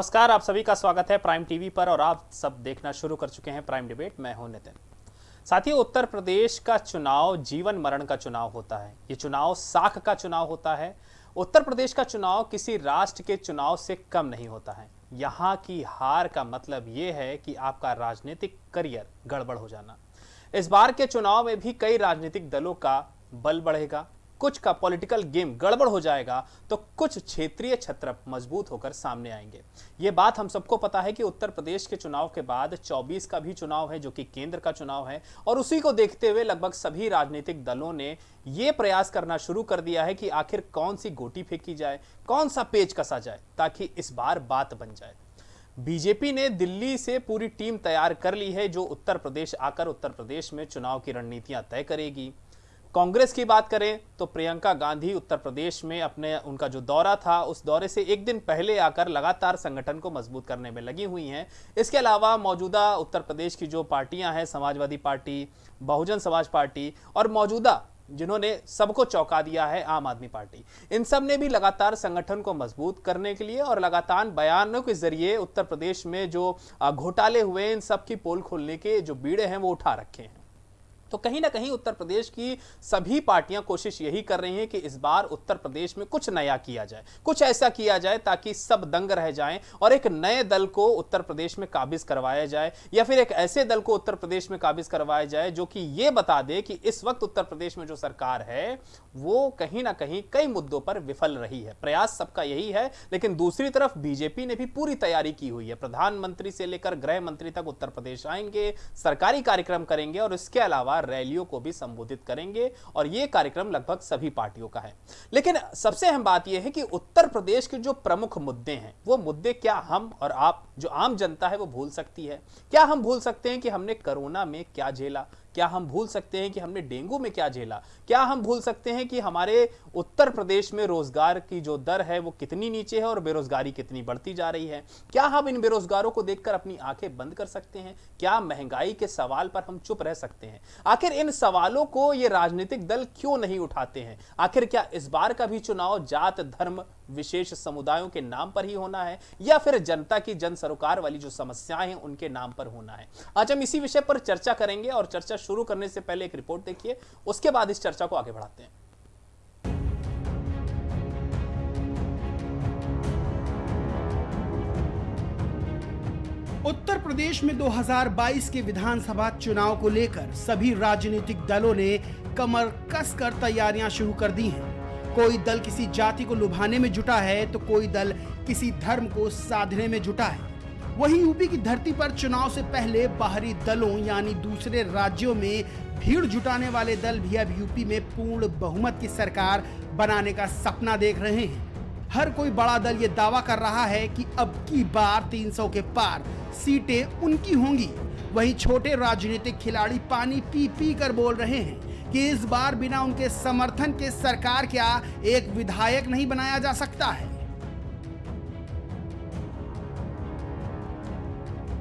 नमस्कार, आप सभी का स्वागत है प्राइम टीवी पर और आप सब देखना शुरू कर चुके हैं प्राइम डिबेट। मैं हूँ नितिन। साथियों, उत्तर प्रदेश का चुनाव, जीवन मरण का चुनाव होता है। ये चुनाव साख का चुनाव होता है। उत्तर प्रदेश का चुनाव किसी राष्ट्र के चुनाव से कम नहीं होता है। यहाँ की हार का मतलब ये है कि आपका राजनीतिक करियर गड़बड़ हो जाना। इस बार के चुनाव में भी कई राजनीतिक दलों का बल बढ़ेगा। कुछ का पॉलिटिकल गेम गड़बड़ हो जाएगा तो कुछ क्षेत्रीय छत्र मज़बूत होकर सामने आएँगे। ये बात हम सबको पता है कि उत्तर प्रदेश के चुनाव के बाद 24 का भी चुनाव है, जो कि केंद्र का चुनाव है, और उसी को देखते हुए लगभग सभी राजनीतिक दलों ने ये प्रयास करना शुरू कर दिया है कि आखिर कौन सी गोटी फेंकी जाए, कौन सा पेज कसा जाए, ताकि इस बार बात बन जाए। बीजेपी ने दिल्ली से पूरी टीम तैयार कर ली है, जो उत्तर प्रदेश आकर उत्तर प्रदेश में चुनाव की रणनीतियाँ तय करेगी। कांग्रेस की बात करें तो प्रियंका गांधी उत्तर प्रदेश में अपने, उनका जो दौरा था, उस दौरे से एक दिन पहले आकर लगातार संगठन को मज़बूत करने में लगी हुई हैं। इसके अलावा मौजूदा उत्तर प्रदेश की जो पार्टियाँ हैं, समाजवादी पार्टी, बहुजन समाज पार्टी और मौजूदा जिन्होंने सबको चौंका दिया है, आम आदमी पार्टी, इन सबने भी लगातार संगठन को मज़बूत करने के लिए और लगातार बयानों के ज़रिए उत्तर प्रदेश में जो घोटाले हुए इन सब की पोल खोलने के जो बीड़े हैं, वो उठा रखे हैं। तो कहीं ना कहीं उत्तर प्रदेश की सभी पार्टियाँ कोशिश यही कर रही हैं कि इस बार उत्तर प्रदेश में कुछ नया किया जाए, कुछ ऐसा किया जाए ताकि सब दंग रह जाएँ और एक नए दल को उत्तर प्रदेश में काबिज करवाया जाए या फिर एक ऐसे दल को उत्तर प्रदेश में काबिज करवाया जाए जो कि ये बता दे कि इस वक्त उत्तर प्रदेश में जो सरकार है, वो कहीं ना कहीं कई मुद्दों पर विफल रही है। प्रयास सबका यही है, लेकिन दूसरी तरफ़ बीजेपी ने भी पूरी तैयारी की हुई है। प्रधानमंत्री से लेकर गृह मंत्री तक उत्तर प्रदेश आएँगे, सरकारी कार्यक्रम करेंगे और इसके अलावा रैलियों को भी संबोधित करेंगे और यह कार्यक्रम लगभग सभी पार्टियों का है। लेकिन सबसे अहम बात यह है कि उत्तर प्रदेश के जो प्रमुख मुद्दे हैं, वो मुद्दे क्या हम और आप, जो आम जनता है, वो भूल सकती है? क्या हम भूल सकते हैं कि हमने कोरोना में क्या झेला? क्या हम भूल सकते हैं कि हमने डेंगू में क्या झेला? क्या हम भूल सकते हैं कि हमारे उत्तर प्रदेश में रोज़गार की जो दर है वो कितनी नीचे है और बेरोजगारी कितनी बढ़ती जा रही है? क्या हम इन बेरोजगारों को देखकर अपनी आँखें बंद कर सकते हैं? क्या महँगाई के सवाल पर हम चुप रह सकते हैं? आखिर इन सवालों को ये राजनीतिक दल क्यों नहीं उठाते हैं? आखिर क्या इस बार का भी चुनाव जात धर्म विशेष समुदायों के नाम पर ही होना है, या फिर जनता की जन सरोकार वाली जो समस्याएँ हैं, उनके नाम पर होना है। आज हम इसी विषय पर चर्चा करेंगे और चर्चा शुरू करने से पहले एक रिपोर्ट देखिए, उसके बाद इस चर्चा को आगे बढ़ाते हैं। उत्तर प्रदेश में 2022 के विधानसभा चुनाव को लेकर सभी राजनीतिक दलों ने कमर कसकर तैयारियाँ शुरू कर दी हैं। कोई दल किसी जाति को लुभाने में जुटा है तो कोई दल किसी धर्म को साधने में जुटा है। वहीं यूपी की धरती पर चुनाव से पहले बाहरी दलों, यानी दूसरे राज्यों में भीड़ जुटाने वाले दल भी अब यूपी में पूर्ण बहुमत की सरकार बनाने का सपना देख रहे हैं। हर कोई बड़ा दल ये दावा कर रहा है कि अब की बार 300 के पार सीटें उनकी होंगी। वहीं छोटे राजनीतिक खिलाड़ी पानी पी पी कर बोल रहे हैं। कि इस बार बिना उनके समर्थन के सरकार क्या एक विधायक नहीं बनाया जा सकता है?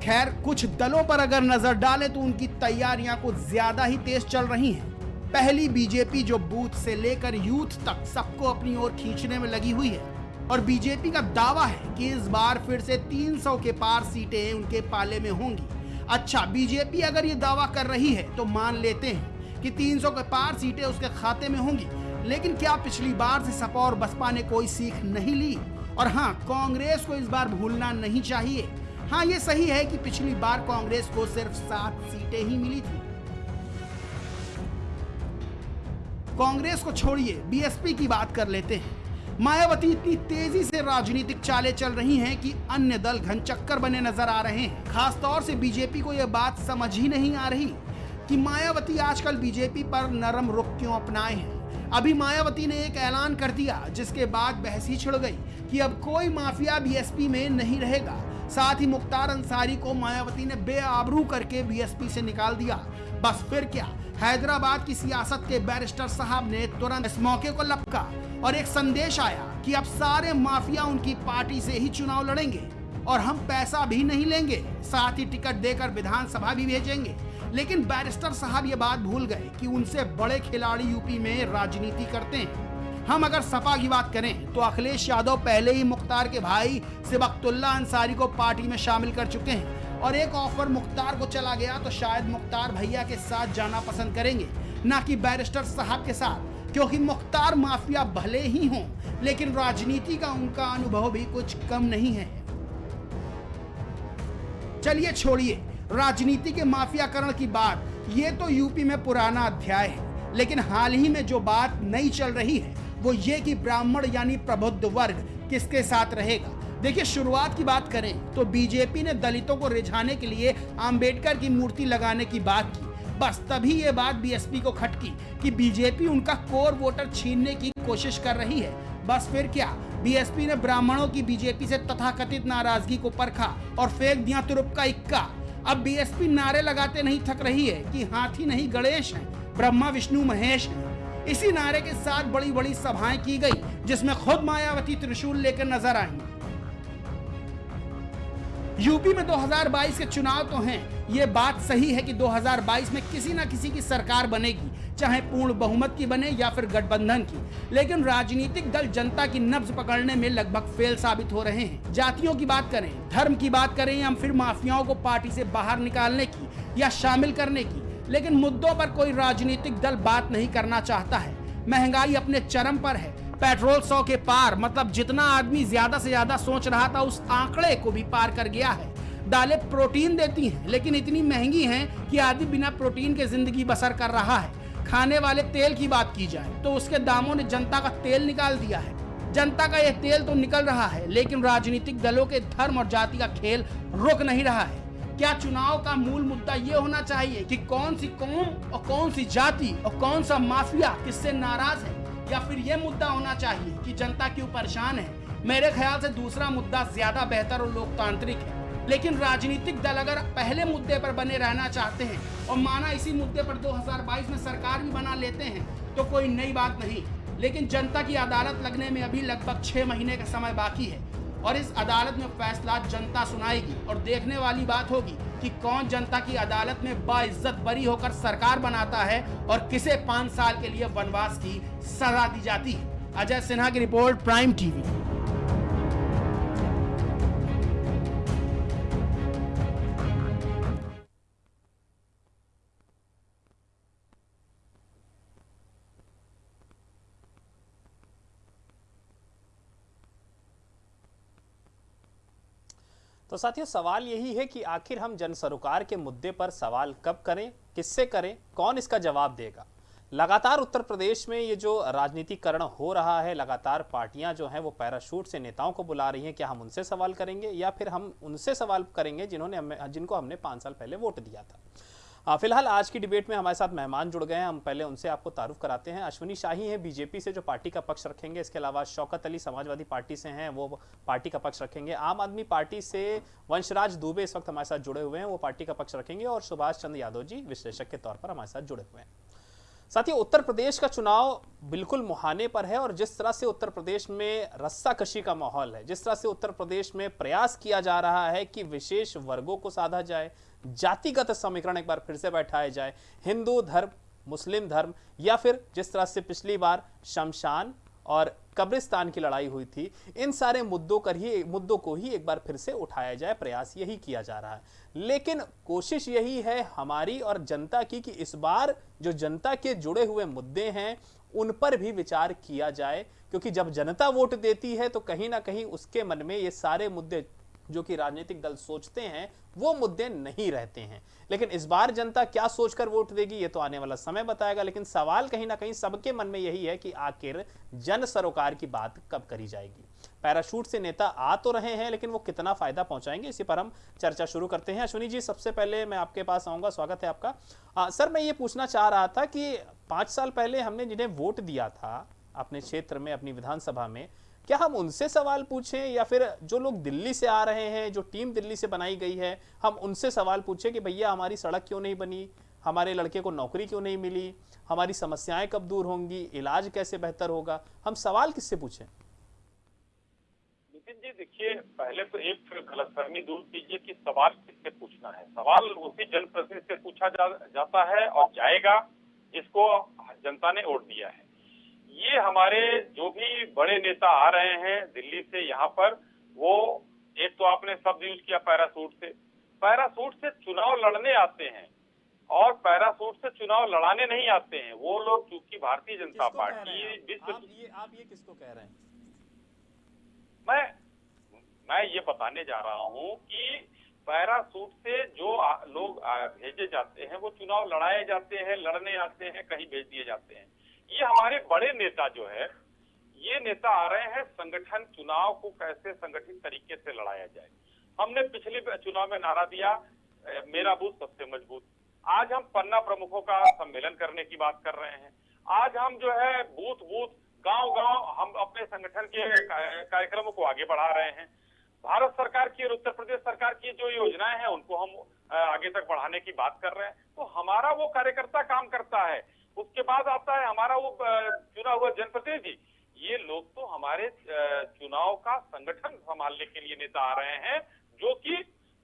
खैर, कुछ दलों पर अगर नज़र डालें तो उनकी तैयारियाँ कुछ ज़्यादा ही तेज चल रही हैं। पहली बीजेपी जो बूथ से लेकर यूथ तक सबको अपनी ओर खींचने में लगी हुई है। और बीजेपी का दावा है कि इस बार फिर से 300 के पार सीटें उनके पाले में होंगी। अच्छा बीजेपी अगर ये दावा कर रही है तो मान लेते हैं। कि 300 के पार सीटें उसके खाते में होंगी। लेकिन क्या पिछली बार से सपा और बसपा ने कोई सीख नहीं ली? और हाँ कांग्रेस को इस बार भूलना नहीं चाहिए। हाँ ये सही है कि पिछली बार कांग्रेस को सिर्फ़ सात सीटें ही मिली थी। कांग्रेस को छोड़िए, बीएसपी की बात कर लेते हैं। मायावती इतनी तेज़ी से राजनीतिक चालें चल रही हैं कि अन्य दल घनचक्कर बने नज़र आ रहे हैं। खासतौर से बीजेपी को यह बात समझ ही नहीं आ रही। कि मायावती आजकल बीजेपी पर नरम रुख क्यों अपनाए हैं? अभी मायावती ने एक ऐलान कर दिया, जिसके बाद बहस ही छिड़ गई कि अब कोई माफिया बीएसपी में नहीं रहेगा। साथ ही मुख्तार अंसारी को मायावती ने बेआबरू करके बीएसपी से निकाल दिया। बस फिर क्या? हैदराबाद की सियासत के बैरिस्टर साहब ने तुरंत इस मौके को लपका और एक संदेश आया कि अब सारे माफिया उनकी पार्टी से ही चुनाव लड़ेंगे और हम पैसा भी नहीं लेंगे। साथ ही टिकट देकर विधानसभा भी भेजेंगे। लेकिन बैरिस्टर साहब ये बात भूल गए कि उनसे बड़े खिलाड़ी यूपी में राजनीति करते हैं। हम अगर सपा की बात करें तो अखिलेश यादव पहले ही मुख्तार के भाई सिबकतुल्ला अंसारी को पार्टी में शामिल कर चुके हैं। और एक ऑफ़र मुख्तार को चला गया तो शायद मुख्तार भैया के साथ जाना पसंद करेंगे। ना कि बैरिस्टर साहब के साथ, क्योंकि मुख्तार माफिया भले ही हों, लेकिन राजनीति का उनका अनुभव भी कुछ कम नहीं है। चलिए छोड़िए। राजनीति के माफियाकरण की बात, ये तो यूपी में पुराना अध्याय है, लेकिन हाल ही में जो बात नई चल रही है, वो ये कि ब्राह्मण यानी प्रबुद्ध वर्ग किसके साथ रहेगा? देखिए, शुरुआत की बात करें तो बीजेपी ने दलितों को रिझाने के लिए अंबेडकर की मूर्ति लगाने की बात की। बस तभी ये बात बीएसपी को खटकी कि बीजेपी उनका कोर वोटर छीनने की कोशिश कर रही है। बस फिर क्या, बीएसपी ने ब्राह्मणों की बीजेपी से तथाकथित नाराज़गी को परखा और फेंक दिया तुरुप का इक्का। अब बीएसपी नारे लगाते नहीं थक रही है कि हाथी नहीं गणेश है, ब्रह्मा, विष्णु, महेश है। इसी नारे के साथ बड़ी बड़ी सभाएँ की गई, जिसमें खुद मायावती त्रिशूल लेकर नज़र आई यूपी में 2022 के चुनाव तो हैं। ये बात सही है कि 2022 में किसी ना किसी की सरकार बनेगी, चाहे पूर्ण बहुमत की बने या फिर गठबंधन की। लेकिन राजनीतिक दल जनता की नब्ज पकड़ने में लगभग फेल साबित हो रहे हैं। जातियों की बात करें, धर्म की बात करें या फिर माफियाओं को पार्टी से बाहर निकालने की या शामिल करने की। लेकिन मुद्दों पर कोई राजनीतिक दल बात नहीं करना चाहता है। महँगाई अपने चरम पर है। पेट्रोल सौ के पार मतलब जितना आदमी ज़्यादा से ज़्यादा सोच रहा था उस आंकड़े को भी पार कर गया है। दालें प्रोटीन देती हैं, लेकिन इतनी महँगी हैं कि आदमी बिना प्रोटीन के ज़िंदगी बसर कर रहा है। खाने वाले तेल की बात की जाए तो उसके दामों ने जनता का तेल निकाल दिया है। जनता का यह तेल तो निकल रहा है, लेकिन राजनीतिक दलों के धर्म और जाति का खेल रुक नहीं रहा है। क्या चुनाव का मूल मुद्दा ये होना चाहिए कि कौन सी कौम और कौन सी जाति और कौन सा माफिया किससे नाराज़ है? या फिर ये मुद्दा होना चाहिए कि जनता क्यों परेशान है? मेरे ख्याल से दूसरा मुद्दा ज़्यादा बेहतर और लोकतांत्रिक है। लेकिन राजनीतिक दल अगर पहले मुद्दे पर बने रहना चाहते हैं और माना इसी मुद्दे पर 2022 में सरकार भी बना लेते हैं तो कोई नई बात नहीं। लेकिन जनता की अदालत लगने में अभी लगभग छः महीने का समय बाकी है। और इस अदालत में फैसला जनता सुनाएगी और देखने वाली बात होगी कि कौन जनता की अदालत में बाइज्जत बरी होकर सरकार बनाता है और किसे पाँच साल के लिए वनवास की सजा दी जाती है। अजय सिन्हा की रिपोर्ट प्राइम टीवी। तो साथियों, सवाल यही है कि आखिर हम जन सरोकार के मुद्दे पर सवाल कब करें, किससे करें, कौन इसका जवाब देगा? लगातार उत्तर प्रदेश में ये जो राजनीतिकरण हो रहा है, लगातार पार्टियाँ जो हैं वो पैराशूट से नेताओं को बुला रही हैं, क्या हम उनसे सवाल करेंगे या फिर हम उनसे सवाल करेंगे जिन्होंने हमें, जिनको हमने पाँच साल पहले वोट दिया था? फ़िलहाल आज की डिबेट में हमारे साथ मेहमान जुड़ गए हैं। हम पहले उनसे आपको तारुफ कराते हैं। अश्विनी शाही हैं बीजेपी से, जो पार्टी का पक्ष रखेंगे। इसके अलावा शौकत अली समाजवादी पार्टी से हैं, वो पार्टी का पक्ष रखेंगे। आम आदमी पार्टी से वंशराज दुबे इस वक्त हमारे साथ जुड़े हुए हैं। वो पार्टी का पक्ष रखेंगे और सुभाष चंद्र यादव जी विश्लेषक के तौर पर हमारे साथ जुड़े हुए हैं। साथ ही उत्तर प्रदेश का चुनाव बिल्कुल मुहाने पर है और जिस तरह से उत्तर प्रदेश में रस्सा कशी का माहौल है, जिस तरह से उत्तर प्रदेश में प्रयास किया जा रहा है कि विशेष वर्गों को साधा जाए जातिगत समीकरण एक बार फिर से बैठाया जाए। हिंदू धर्म, मुस्लिम धर्म या फिर जिस तरह से पिछली बार शमशान और कब्रिस्तान की लड़ाई हुई थी, इन सारे मुद्दों कर ही, मुद्दों को ही एक बार फिर से उठाया जाए, प्रयास यही किया जा रहा है। लेकिन कोशिश यही है हमारी और जनता की कि इस बार जो जनता के जुड़े हुए मुद्दे हैं, उन पर भी विचार किया जाए, क्योंकि जब जनता वोट देती है तो कहीं ना कहीं उसके मन में ये सारे मुद्दे जो कि राजनीतिक दल सोचते हैं वो मुद्दे नहीं रहते हैं। लेकिन इस बार जनता क्या सोचकर वोट देगी ये तो आने वाला समय बताएगा। लेकिन सवाल कहीं ना कहीं सबके मन में यही है कि आखिर जन सरोकार की बात कब करी जाएगी। पैराशूट से नेता आ तो रहे हैं लेकिन वो कितना फ़ायदा पहुंचाएँगे इसी पर हम चर्चा शुरू करते हैं। अश्विनी जी सबसे पहले मैं आपके पास आऊँगा स्वागत है आपका। आ, सर मैं ये पूछना चाह रहा था कि पाँच साल पहले हमने जिन्हें वोट दिया था अपने क्षेत्र में अपनी विधानसभा में क्या हम उनसे सवाल पूछें या फिर जो लोग दिल्ली से आ रहे हैं जो टीम दिल्ली से बनाई गई है हम उनसे सवाल पूछें कि भैया हमारी सड़क क्यों नहीं बनी हमारे लड़के को नौकरी क्यों नहीं मिली हमारी समस्याएँ कब दूर होंगी इलाज कैसे बेहतर होगा हम सवाल किससे पूछें? नितिन जी देखिए पहले तो एक गलतफहमी दूर कीजिए कि सवाल किससे पूछना है। सवाल उसी जनप्रतिनिधि से पूछा जा, जाता है और जाएगा जिसको जनता ने वोट दिया है। ये हमारे जो भी बड़े नेता आ रहे हैं दिल्ली से यहाँ पर वो एक तो आपने शब्द यूज़ किया पैरासूट से। पैरासूट से चुनाव लड़ने आते हैं और पैरासूट से चुनाव लड़ाने नहीं आते हैं। वो लोग चूँकि भारतीय जनता पार्टी आप? विश्व आप ये आप ये किसको कह रहे हैं? मैं मैं ये बताने जा रहा हूँ कि पैरासूट से जो लोग भेजे जाते हैं वो चुनाव लड़ाए जाते हैं लड़ने आते हैं कहीं भेज दिए जाते हैं। ये हमारे बड़े नेता जो है, ये नेता आ रहे हैं संगठन चुनाव को कैसे संगठित तरीके से लड़ाया जाए। हमने पिछले चुनाव में नारा दिया मेरा बूथ सबसे मज़बूत। आज हम पन्ना प्रमुखों का सम्मेलन करने की बात कर रहे हैं। आज हम जो है बूथ बूथ गाँव गाँव हम अपने संगठन के कार्यक्रमों को आगे बढ़ा रहे हैं। भारत सरकार की और उत्तर प्रदेश सरकार की जो योजनाएँ हैं, उनको हम आगे तक बढ़ाने की बात कर रहे हैं। तो हमारा वो कार्यकर्ता काम करता है। उसके बाद आता है हमारा वो चुना हुआ जनप्रतिनिधि ये लोग तो हमारे चुनाव का संगठन संभालने के लिए नेता आ रहे हैं जो कि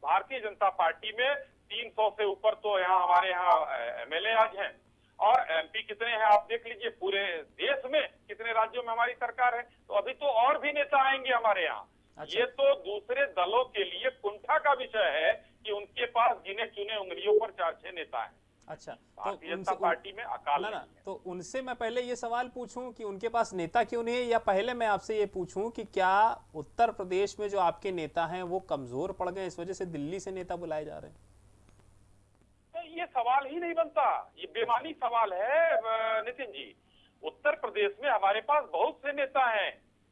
भारतीय जनता पार्टी में 300 से ऊपर तो यहाँ हमारे यहाँ एमएलए आज हैं। और एमपी कितने हैं आप देख लीजिए पूरे देश में कितने राज्यों में हमारी सरकार है तो अभी तो और भी नेता आएँगे हमारे यहाँ। अच्छा। ये तो दूसरे दलों के लिए कुंठा का विषय है कि उनके पास गिने चुने उंगलियों पर चार छह नेता हैं। अच्छा तो जनता पार्टी में अकाल ना ना तो उनसे मैं पहले ये सवाल पूछूँ कि उनके पास नेता क्यों नहीं है या पहले मैं आपसे ये पूछूँ कि क्या उत्तर प्रदेश में जो आपके नेता हैं वो कमज़ोर पड़ गए इस वजह से दिल्ली से नेता बुलाए जा रहे हैं? तो ये सवाल ही नहीं बनता। ये बेमानी सवाल है नितिन जी। उत्तर प्रदेश में हमारे पास बहुत से नेता हैं।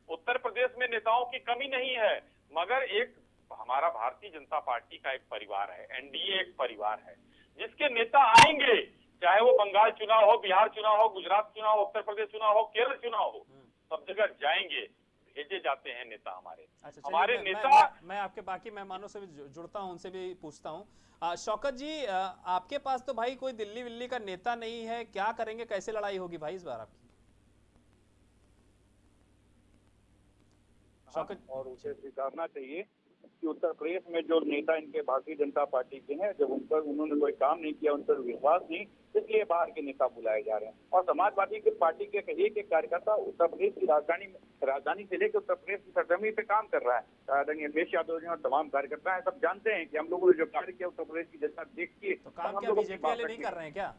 उत्तर प्रदेश में नेताओं की कमी नहीं है। मगर एक हमारा भारतीय जनता पार्टी का एक परिवार है एनडीए एक परिवार है। जिसके नेता आएँगे चाहे वो बंगाल चुनाव हो बिहार चुनाव हो गुजरात चुनाव हो उत्तर प्रदेश चुनाव हो केरल चुनाव हो सब जगह जाएँगे भेजे जाते हैं नेता हमारे। अच्छा हमारे मैं, नेता मैं, मैं, आपके बाकी मेहमानों से भी जुड़ता हूँ उनसे भी पूछता हूँ। शौकत जी आ, आपके पास तो भाई कोई दिल्ली विल्ली का नेता नहीं है क्या करेंगे कैसे लड़ाई होगी भाई इस बार आपकी? शौकत और उसे स्वीकारना चाहिए। कि उत्तर प्रदेश में जो नेता इनके भारतीय जनता पार्टी के हैं जब उन पर उन्होंने कोई काम नहीं किया उन पर विश्वास नहीं इसलिए बाहर के नेता बुलाए जा रहे हैं। और समाजवादी के पार्टी के एक एक कार्यकर्ता उत्तर प्रदेश की राजधानी राजधानी से लेकर उत्तर प्रदेश की सरजमी पे काम कर रहा है। आदरणीय अखिलेश यादव जी और तमाम कार्यकर्ता है सब जानते हैं कि हम लोगों ने जो कार्य किया उत्तर प्रदेश की जनता देखती है तो बीजेपी वाले नहीं कर रहे हैं क्या?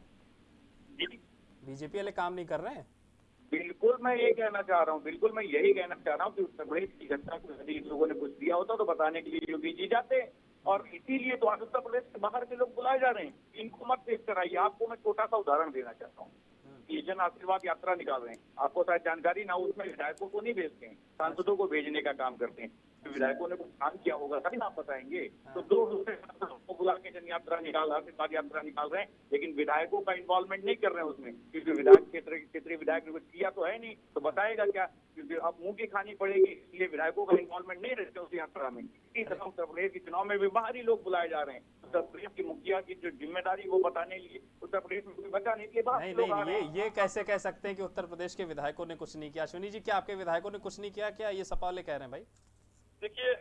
बीजेपी वाले काम नहीं कर रहे हैं? बिल्कुल मैं ये कहना चाह रहा हूँ, बिल्कुल मैं यही कहना चाह रहा हूँ कि उत्तर प्रदेश की जनता को यदि इन लोगों ने कुछ दिया होता तो बताने के लिए योगी जी जाते। और इसीलिए तो आज उत्तर प्रदेश के बाहर के लोग बुलाए जा रहे हैं। इनको मत देख कराइए आपको मैं छोटा सा उदाहरण देना चाहता हूँ। ये जन आशीर्वाद यात्रा निकाल रहे हैं। आपको शायद जानकारी ना उसमें विधायकों को नहीं भेजते हैं। सांसदों को भेजने का काम करते हैं। विधायकों ने कुछ काम किया होगा तभी ना आप बताएँगे। तो दो दूसरे सांसदों को बुला के जन यात्रा निकाल आशीर्वाद यात्रा निकाल रहे हैं लेकिन विधायकों का इन्वॉल्वमेंट नहीं कर रहे हैं उसमें। क्योंकि विधायक क्षेत्र क्षेत्रीय विधायक ने कुछ किया तो है नहीं तो बताएगा क्या? क्योंकि अब मुँह की खानी पड़ेगी इसलिए विधायकों का इन्वॉल्वमेंट नहीं रहते उस यात्रा में। इसी तरह उत्तर प्रदेश के चुनाव में भी बाहरी लोग बुलाए जा रहे हैं। उत्तर प्रदेश की मुखिया की जो ज़िम्मेदारी वो बताने के लिए उत्तर प्रदेश में कोई बचा नहीं नहीं के लोग नहीं ये ये कैसे कह सकते हैं कि उत्तर प्रदेश के विधायकों ने कुछ नहीं किया? अश्विनी जी क्या आपके विधायकों ने कुछ नहीं किया? क्या ये सपा वाले कह रहे हैं भाई? देखिए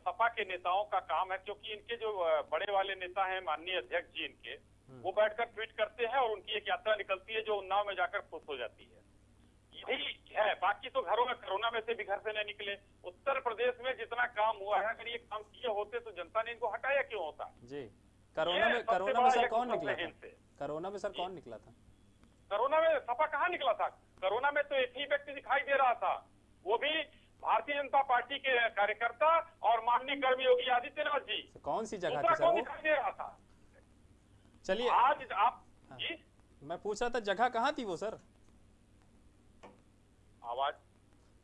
सपा के नेताओं का काम है क्योंकि इनके जो बड़े वाले नेता हैं माननीय अध्यक्ष जी इनके वो बैठकर ट्वीट करते हैं और उनकी एक यात्रा निकलती है जो उन्नाव में जाकर खुश हो जाती है। यही है बाकी तो घरों में कोरोना में से भी घर से नहीं निकले। उत्तर प्रदेश में जितना काम हुआ है अगर ये काम किए होते तो जनता ने इनको हटाया क्यों होता? जी कोरोना में कोरोना में सर कौन निकला था? कोरोना में सर कौन निकला था? कोरोना में सपा कहाँ निकला था? कोरोना में तो एक ही व्यक्ति दिखाई दे रहा था वो भी भारतीय जनता पार्टी के कार्यकर्ता और माननीय कर्मी योगी आदित्यनाथ जी। तो कौन सी जगह थी सर दिखाई दे रहा था? चलिए। आज आप हाँ। जी? मैं पूछ रहा था जगह कहाँ थी वो सर? आवाज़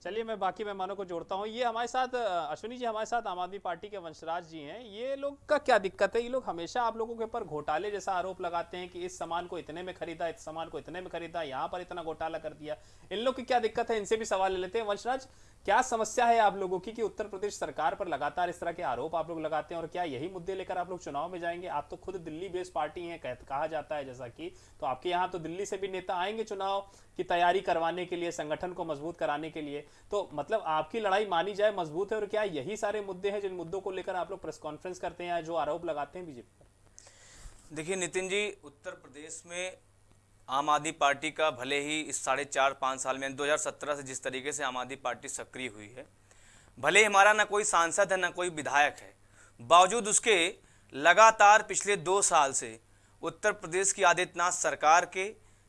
चलिए मैं बाकी मेहमानों को जोड़ता हूँ। ये हमारे साथ, अश्विनी जी हमारे साथ, आम आदमी पार्टी के वंशराज जी हैं। ये लोग का क्या दिक्कत है? ये लोग हमेशा आप लोगों के ऊपर घोटाले जैसा आरोप लगाते हैं कि इस सामान को इतने में खरीदा, इस सामान को इतने में खरीदा, यहाँ पर इतना घोटाला कर दिया। इन लोग की क्या दिक्कत है? इनसे भी सवाल ले लेते हैं। वंशराज, क्या समस्या है आप लोगों की कि उत्तर प्रदेश सरकार पर लगातार इस तरह के आरोप आप लोग लगाते हैं और क्या यही मुद्दे लेकर आप लोग चुनाव में जाएँगे? आप तो खुद दिल्ली बेस्ड पार्टी हैं कहा जाता है जैसा कि। तो आपके यहाँ तो दिल्ली से भी नेता आएँगे चुनाव की तैयारी करवाने के लिए, संगठन को मज़बूत कराने के लिए। तो मतलब आपकी लड़ाई मानी जाए, मज़बूत है, और क्या यही सारे मुद्दे हैं जिन मुद्दों को लेकर आप लोग प्रेस कॉन्फ्रेंस करते हैं जो आरोप लगाते हैं बीजेपी पर? देखिए, नितिन जी, उत्तर प्रदेश में आम आदमी पार्टी का भले ही इस साढ़े चार, पाँच साल में 2017 से जिस तरीके से आम आदमी पार्टी सक्रिय हुई है, भले ही हमारा ना कोई सांसद है, ना कोई विधायक है, बावजूद उसके लगातार पिछले दो साल से उत्तर प्रदेश की आदित्यनाथ सरकार के,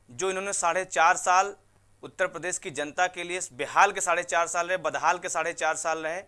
जो इन्होंने साढ़े चार साल उत्तर प्रदेश की जनता के लिए बेहाल के साढ़े चार साल रहे बदहाल के साढ़े चार साल रहे।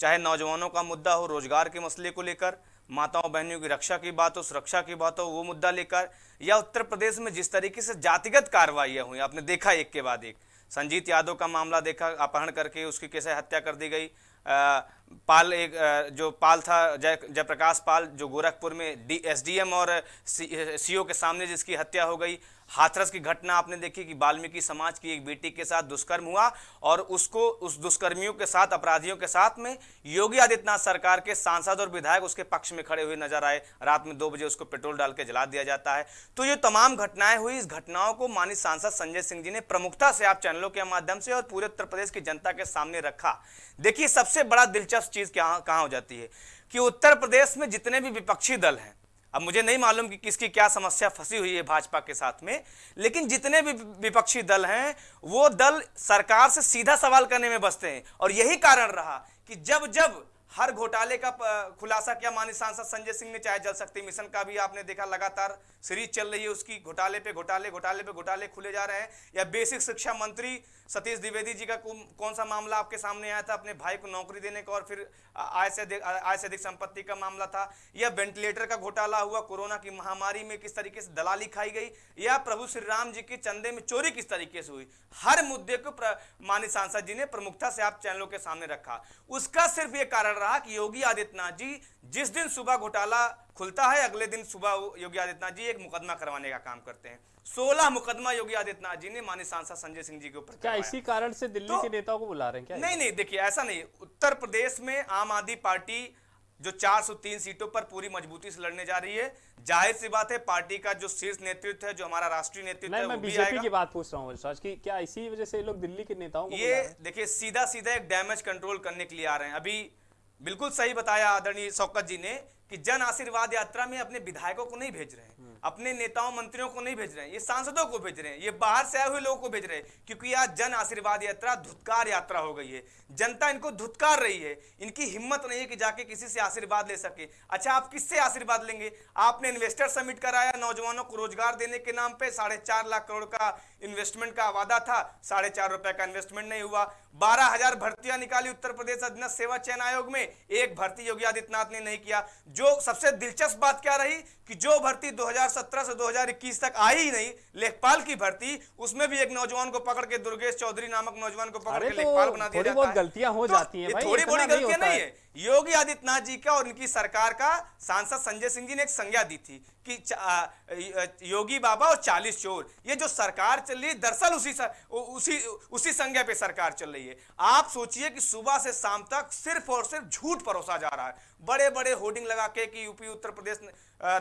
चाहे नौजवानों का मुद्दा हो रोज़गार के मसले को लेकर माताओं बहनों की रक्षा की बात हो सुरक्षा की बात हो वो मुद्दा लेकर या उत्तर प्रदेश में जिस तरीके से जातिगत कार्रवाइयाँ हुई आपने देखा एक के बाद एक। संजीत यादव का मामला देखा अपहरण करके उसकी कैसे हत्या कर दी गई। आ, पाल एक जो पाल था जय जयप्रकाश पाल जो गोरखपुर में डी एसडीएम और सीओ के सामने जिसकी हत्या हो गई हाथरस की घटना आपने देखी कि वाल्मीकि समाज की एक बेटी के साथ दुष्कर्म हुआ और उसको, उस दुष्कर्मियों के साथ, अपराधियों के साथ में योगी आदित्यनाथ सरकार के सांसद और विधायक उसके पक्ष में खड़े हुए नज़र आए। रात में दो बजे उसको पेट्रोल डाल के जला दिया जाता है। तो ये तमाम घटनाएँ हुई। इस घटनाओं को मानी सांसद संजय सिंह जी ने प्रमुखता से आप चैनलों के माध्यम से और पूरे उत्तर प्रदेश की जनता के सामने रखा। देखिए, सबसे बड़ा दिलचस्प चीज़ कहाँ हो जाती है कि उत्तर प्रदेश में जितने भी विपक्षी दल हैं अब मुझे नहीं मालूम कि किसकी क्या समस्या फंसी हुई है भाजपा के साथ में, लेकिन जितने भी विपक्षी दल हैं, वो दल सरकार से सीधा सवाल करने में बसते हैं। और यही कारण रहा कि जब जब हर घोटाले का खुलासा किया। माननीय सांसद संजय सिंह ने, चाहे जल शक्ति मिशन का भी आपने देखा, लगातार सीरीज़ चल रही है उसकी। घोटाले पे घोटाले घोटाले पे घोटाले खुले जा रहे हैं। या बेसिक शिक्षा मंत्री सतीश द्विवेदी जी का कौन सा मामला आपके सामने आया था? अपने भाई को नौकरी देने का और फिर आय से आय से अधिक संपत्ति का मामला था। या वेंटिलेटर का घोटाला हुआ, कोरोना की महामारी में किस तरीके से दलाली खाई गई? या प्रभु श्री राम जी के चंदे में चोरी किस तरीके से हुई? हर मुद्दे को माननीय सांसद जी ने प्रमुखता से आप चैनलों के सामने रखा। उसका सिर्फ़ ये कारण रहा कि योगी आदित्यनाथ जी जिस दिन सुबह घोटाला खुलता है अगले दिन सुबह योगी आदित्यनाथ जी एक मुकदमा करवाने का काम करते हैं। सोलह मुकदमा योगी आदित्यनाथ जी ने माननीय सांसद संजय सिंह जी के ऊपर क्या इसी कारण से दिल्ली तो, के नेताओं को बुला रहे हैं क्या नहीं नहीं देखिए ऐसा नहीं। उत्तर प्रदेश में आम आदमी पार्टी जो 403 सीटों पर पूरी मजबूती से लड़ने जा रही है ज़ाहिर सी बात है पार्टी का जो शीर्ष नेतृत्व है जो हमारा राष्ट्रीय नेतृत्व है मैं बीजेपी की बात पूछ रहा हूँ कि क्या इसी वजह से लोग दिल्ली के नेताओं ये देखिए सीधा सीधा एक डैमेज कंट्रोल करने के लिए आ रहे हैं। अभी बिल्कुल सही बताया आदरणीय शौकत जी ने कि जन आशीर्वाद यात्रा में अपने विधायकों को नहीं भेज रहे अपने नेताओं, मंत्रियों को नहीं भेज रहे हैं, ये सांसदों को भेज रहे हैं, ये बाहर से आए हुए लोगों को भेज रहे हैं, क्योंकि आज जन आशीर्वाद यात्रा धुतकार यात्रा हो गई है। जनता इनको धुतकार रही है, इनकी हिम्मत नहीं है कि जाके किसी से आशीर्वाद ले सके। अच्छा आप किससे आशीर्वाद लेंगे? आपने इन्वेस्टर समिट कराया, नौजवानों को रोज़गार देने के नाम पर साढ़े चार लाख करोड़ का इन्वेस्टमेंट का वादा था, साढ़े चार रुपए का इन्वेस्टमेंट नहीं हुआ। बारह हज़ार भर्तियाँ निकाली उत्तर प्रदेश अधीनस्थ सेवा चयन आयोग में, एक भर्ती योगी आदित्यनाथ ने नहीं किया। जो सबसे दिलचस्प बात क्या रही? कि जो भर्ती 2017 से 2021 तक आई ही नहीं लेखपाल की भर्ती उसमें भी एक नौजवान को पकड़ के दुर्गेश चौधरी नामक नौजवान को पकड़ के तो लेखपाल बना दिया जाता है। गलतियाँ हो तो जाती हैं थोड़ी बड़ी गलतियाँ नहीं है। योगी आदित्यनाथ जी का और इनकी सरकार का सांसद संजय सिंह जी ने एक संज्ञा दी थी कि योगी बाबा और चालीस चोर ये जो सरकार चल रही है दरअसल उसी उसी उसी संज्ञा पे सरकार चल रही है। आप सोचिए कि सुबह से शाम तक सिर्फ़ और सिर्फ़ झूठ परोसा जा रहा है। बड़े बड़े होर्डिंग लगा के कि UP, Uttar Pradesh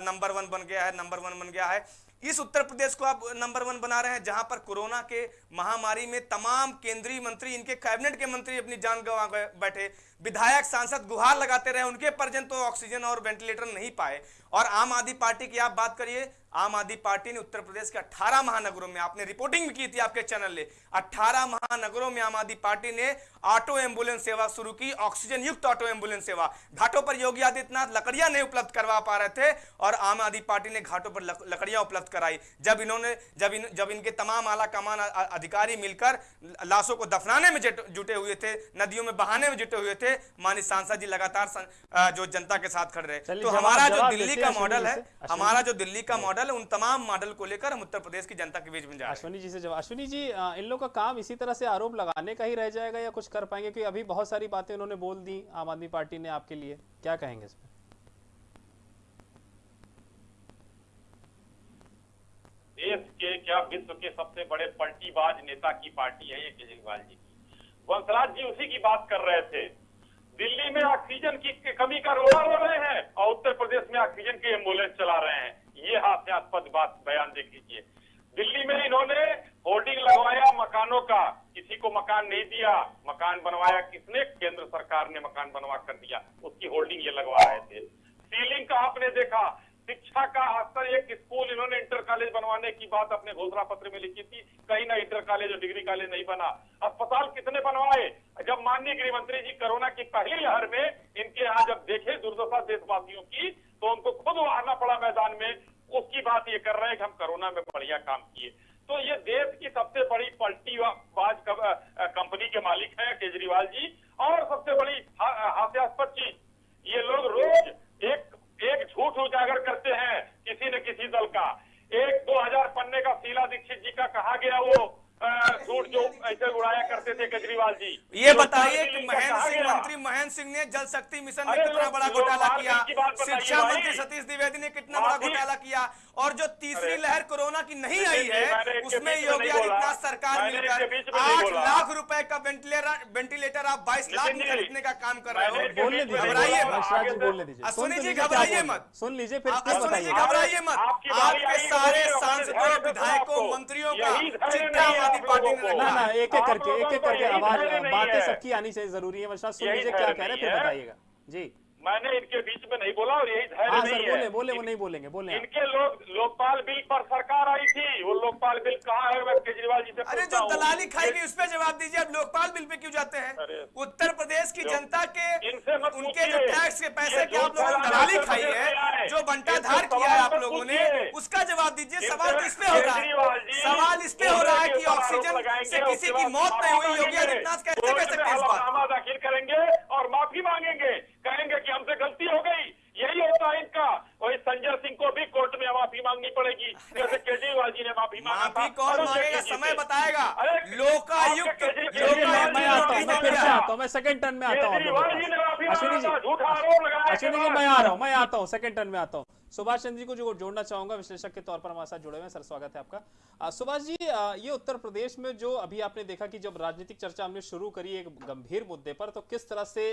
number one बन गया है, नंबर वन बन गया है। इस उत्तर प्रदेश को आप नंबर वन बना रहे हैं, जहाँ पर कोरोना के महामारी में तमाम केंद्रीय मंत्री, इनके कैबिनेट के मंत्री अपनी जान गंवा बैठे। विधायक सांसद गुहार लगाते रहे, उनके पर्यंत तो ऑक्सीजन और वेंटिलेटर नहीं पाए। और आम आदमी पार्टी की आप बात करिए, आम आदमी पार्टी ने उत्तर प्रदेश के 18 महानगरों में, आपने रिपोर्टिंग भी की थी आपके चैनल ने 18 महानगरों में आम आदमी पार्टी ने ऑटो एंबुलेंस सेवा शुरू की ऑक्सीजन युक्त ऑटो एंबुलेंस सेवा। घाटों पर योगी आदित्यनाथ लकड़ियाँ नहीं उपलब्ध करवा पा रहे थे और आम आदमी पार्टी ने घाटों पर लकड़ियाँ उपलब्ध कराई। जब इन्होंने, जब इन, जब इनके तमाम आला कमान अधिकारी मिलकर लाशों को दफनाने में जुटे हुए थे, नदियों में बहाने में जुटे हुए थे मानी सांसद जी लगातार जो जनता के साथ खड़े रहे। तो हमारा जो दिल्ली का मॉडल है हमारा जो। दिल्ली का मॉडल है उन तमाम मॉडल को लेकर हम उत्तर प्रदेश की जनता के बीच में जा अश्विनी जी से जब अश्विनी जी इन लोगों का काम इसी तरह से आरोप लगाने का ही रह जाएगा या कुछ कर पाएँगे? क्योंकि अभी बहुत सारी बातें उन्होंने बोल दी आम आदमी पार्टी ने आपके लिए। क्या कहेंगे इसमें देश के क्या विश्व के सबसे बड़े पलटीबाज नेता की पार्टी है ये केजरीवाल जी की। वंशराज जी उसी की बात कर रहे थे। दिल्ली में ऑक्सीजन की कमी का रोला रो रहे हैं और उत्तर प्रदेश में ऑक्सीजन की एंबुलेंस चला रहे हैं। ये हास्यास्पद बात बयान देख लीजिए दिल्ली में इन्होंने होर्डिंग लगवाया मकानों का। किसी को मकान नहीं दिया। मकान बनवाया किसने? केंद्र सरकार ने मकान बनवा कर दिया। उसकी होर्डिंग ये लगवा रहे थे। सीलिंग का आपने देखा। शिक्षा का स्तर एक स्कूल इन्होंने इंटर कॉलेज बनवाने की बात अपने घोषणा पत्र में लिखी थी। कहीं ना इंटर कॉलेज और डिग्री कॉलेज नहीं बना। अस्पताल कितने बनवाए? जब माननीय गृह मंत्री जी कोरोना की पहली लहर में इनके यहाँ जब देखे दुर्दशा देशवासियों की तो उनको खुद आना पड़ा मैदान में। उसकी बात ये कर रहे हैं कि हम कोरोना में बढ़िया काम किए। तो ये देश की सबसे बड़ी पलटी बाज कंपनी के मालिक है केजरीवाल जी। और सबसे बड़ी हास्यास्पद चीज़, ये लोग रोज एक एक झूठ उजागर करते हैं किसी न किसी दल का। एक 2000 पन्ने का शीला दीक्षित जी का कहा गया वो। झूठ जो ऐसे उड़ाया करते थे केजरीवाल जी। ये बताइए कि महेंद्र सिंह मंत्री महेंद्र सिंह ने जल शक्ति मिशन में कितना बड़ा घोटाला किया? शिक्षा मंत्री सतीश द्विवेदी ने कितना बड़ा घोटाला किया? और जो तीसरी लहर कोरोना की नहीं आई है उसमें योगी आदित्यनाथ सरकार मिलकर आठ लाख रुपए का वेंटिलेटर वेंटिलेटर आप बाईस लाख में खरीदने का काम कर रहे हो। घबराइए। मत। जी घबराइए मत। सुन लीजिए फिर सुनी जी घबराइए मत। आपके सारे सांसदों विधायकों मंत्रियों का यही आदमी पार्टी ने ना रखा ना एक एक करके एक एक करके आवाज़ बातें सबकी आनी चाहिए ज़रूरी है वर्षा सुन लीजिए क्या कह रहे हैं फिर बताइएगा। जी। मैंने इनके बीच में नहीं बोला और यही धैर्य हाँ नहीं सर है। बोले बोले वो नहीं बोलेंगे बोले। इनके लोग लोकपाल बिल पर सरकार आई थी वो लोकपाल बिल कहाँ है मैं केजरीवाल जी से अरे जो। दलाली खाएगी उस पर जवाब दीजिए अब लोकपाल बिल पे क्यों जाते हैं? उत्तर प्रदेश की जनता के इनसे उनके जो टैक्स के पैसे के आप लोगों ने दलाली खाई है जो बंटाधार किया है आप लोगों ने उसका जवाब दीजिए सवाल किस पे हो रहा है? सवाल इस पे हो रहा है कि ऑक्सीजन से किसी की मौत नहीं हुई योगी आदित्यनाथ कैसे कह सकते हैं दाखिल करेंगे और माफ़ी मांगेंगे। कहेंगे कि हमसे गलती हो गई। यही होता है इनका वही संजय सिंह को भी कोर्ट में माफ़ी मांगनी पड़ेगी। जैसे केजरीवाल जी ने माफ़ी मांगा माफ़ी कौन मांगेगा? समय बताएगा। अरे, लोकायुक्त आता हूँ मैं फिर से मांगा। आता हूँ मैं सेकंड टर्न में आता हूँ अश्विनी जी अश्विनी मैं आ रहा हूँ मैं आता हूँ सेकंड टर्न में आता हूँ। सुभाष चंद्र जी को जो जोड़ना चाहूँगा विश्लेषक के तौर पर हमारे साथ जुड़े हुए हैं सर स्वागत है आपका। सुभाष जी ये उत्तर प्रदेश में जो अभी आपने देखा कि जब राजनीतिक चर्चा हमने शुरू करी एक गंभीर मुद्दे पर तो किस तरह से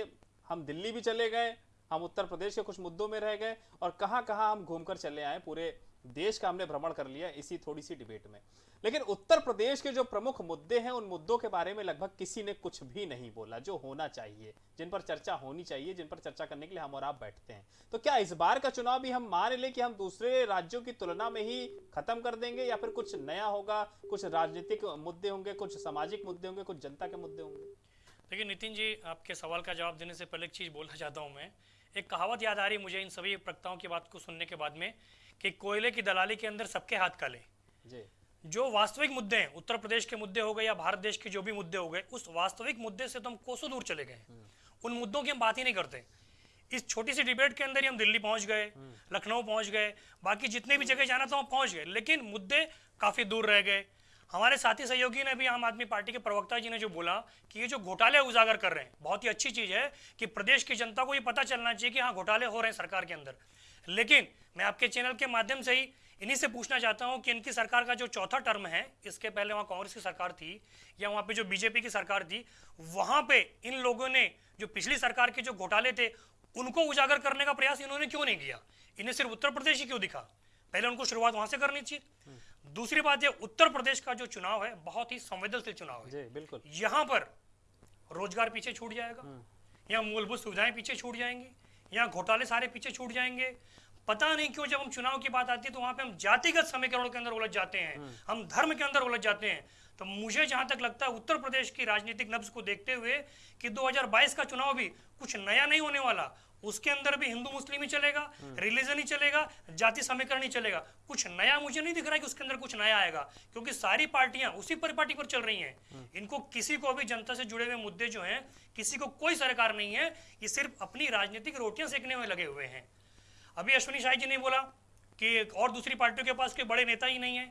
हम दिल्ली भी चले गए, हम उत्तर प्रदेश के कुछ मुद्दों में रह गए और कहाँ कहाँ हम घूमकर चले आए, पूरे देश का हमने भ्रमण कर लिया इसी थोड़ी सी डिबेट में। लेकिन उत्तर प्रदेश के जो प्रमुख मुद्दे हैं, उन मुद्दों के बारे में लगभग किसी ने कुछ भी नहीं बोला, जो होना चाहिए, जिन पर चर्चा होनी चाहिए, जिन पर चर्चा करने के लिए हम और आप बैठते हैं। तो क्या इस बार का चुनाव भी हम मान लें कि हम दूसरे राज्यों की तुलना में ही खत्म कर देंगे या फिर कुछ नया होगा, कुछ राजनीतिक मुद्दे होंगे, कुछ सामाजिक मुद्दे होंगे, कुछ जनता के मुद्दे होंगे? देखिए नितिन जी आपके सवाल का जवाब देने से पहले एक चीज़ बोलना चाहता हूँ मैं। एक कहावत याद आ रही मुझे इन सभी प्रक्ताओं की बात को सुनने के बाद में कि कोयले की दलाली के अंदर सबके हाथ काले। जी। जो वास्तविक मुद्दे हैं उत्तर प्रदेश के मुद्दे हो गए या भारत देश के जो भी मुद्दे हो गए उस वास्तविक मुद्दे से तो हम कोसों दूर चले गए। उन मुद्दों की हम बात ही नहीं करते। इस छोटी सी डिबेट के अंदर ही हम दिल्ली पहुँच गए लखनऊ पहुँच गए बाकी जितने भी जगह जाना था वहाँ पहुँच गए। लेकिन मुद्दे काफ़ी दूर रह गए। हमारे साथी सहयोगी ने भी आम आदमी पार्टी के प्रवक्ता जी ने जो बोला कि ये जो घोटाले उजागर कर रहे हैं, बहुत ही अच्छी चीज़ है कि प्रदेश की जनता को ये पता चलना चाहिए कि हाँ घोटाले हो रहे हैं सरकार के अंदर। लेकिन मैं आपके चैनल के माध्यम से ही इन्हीं से पूछना चाहता हूँ कि इनकी सरकार का जो चौथा टर्म है, इसके पहले वहाँ कांग्रेस की सरकार थी या वहाँ पे जो बीजेपी की सरकार थी, वहाँ पे इन लोगों ने जो पिछली सरकार के जो घोटाले थे, उनको उजागर करने का प्रयास इन्होंने क्यों नहीं किया? इन्हें सिर्फ़ उत्तर प्रदेश ही क्यों दिखा? पहले उनको शुरुआत वहाँ से करनी चाहिए। दूसरी बात ये उत्तर प्रदेश का जो चुनाव है बहुत ही संवेदनशील चुनाव है। जी बिल्कुल। यहाँ पर रोज़गार पीछे छूट जाएगा। यहाँ मूलभूत सुविधाएँ पीछे छूट जाएँगी। यहाँ घोटाले सारे पीछे छूट जाएँगे। पता नहीं क्यों जब हम चुनाव की बात आती है तो वहाँ पे हम जातिगत समीकरणों के अंदर उलझ जाते हैं। हम धर्म के अंदर उलझ जाते हैं। तो मुझे जहाँ तक लगता है उत्तर प्रदेश की राजनीतिक नब्ज को देखते हुए कि 2022 का चुनाव भी कुछ नया नहीं होने वाला। उसके अंदर भी हिंदू मुस्लिम ही चलेगा रिलीजन ही चलेगा जाति समीकरण ही चलेगा। कुछ नया मुझे नहीं दिख रहा है कि उसके अंदर कुछ नया आएगा क्योंकि सारी पार्टियाँ उसी परिपाटी पर चल रही हैं। इनको किसी को भी जनता से जुड़े हुए मुद्दे जो हैं किसी को कोई सरकार नहीं है ये सिर्फ़ अपनी राजनीतिक रोटियाँ सेकने में लगे हुए हैं। अभी अश्विनी शाही जी ने बोला कि और दूसरी पार्टियों के पास कोई बड़े नेता ही नहीं है।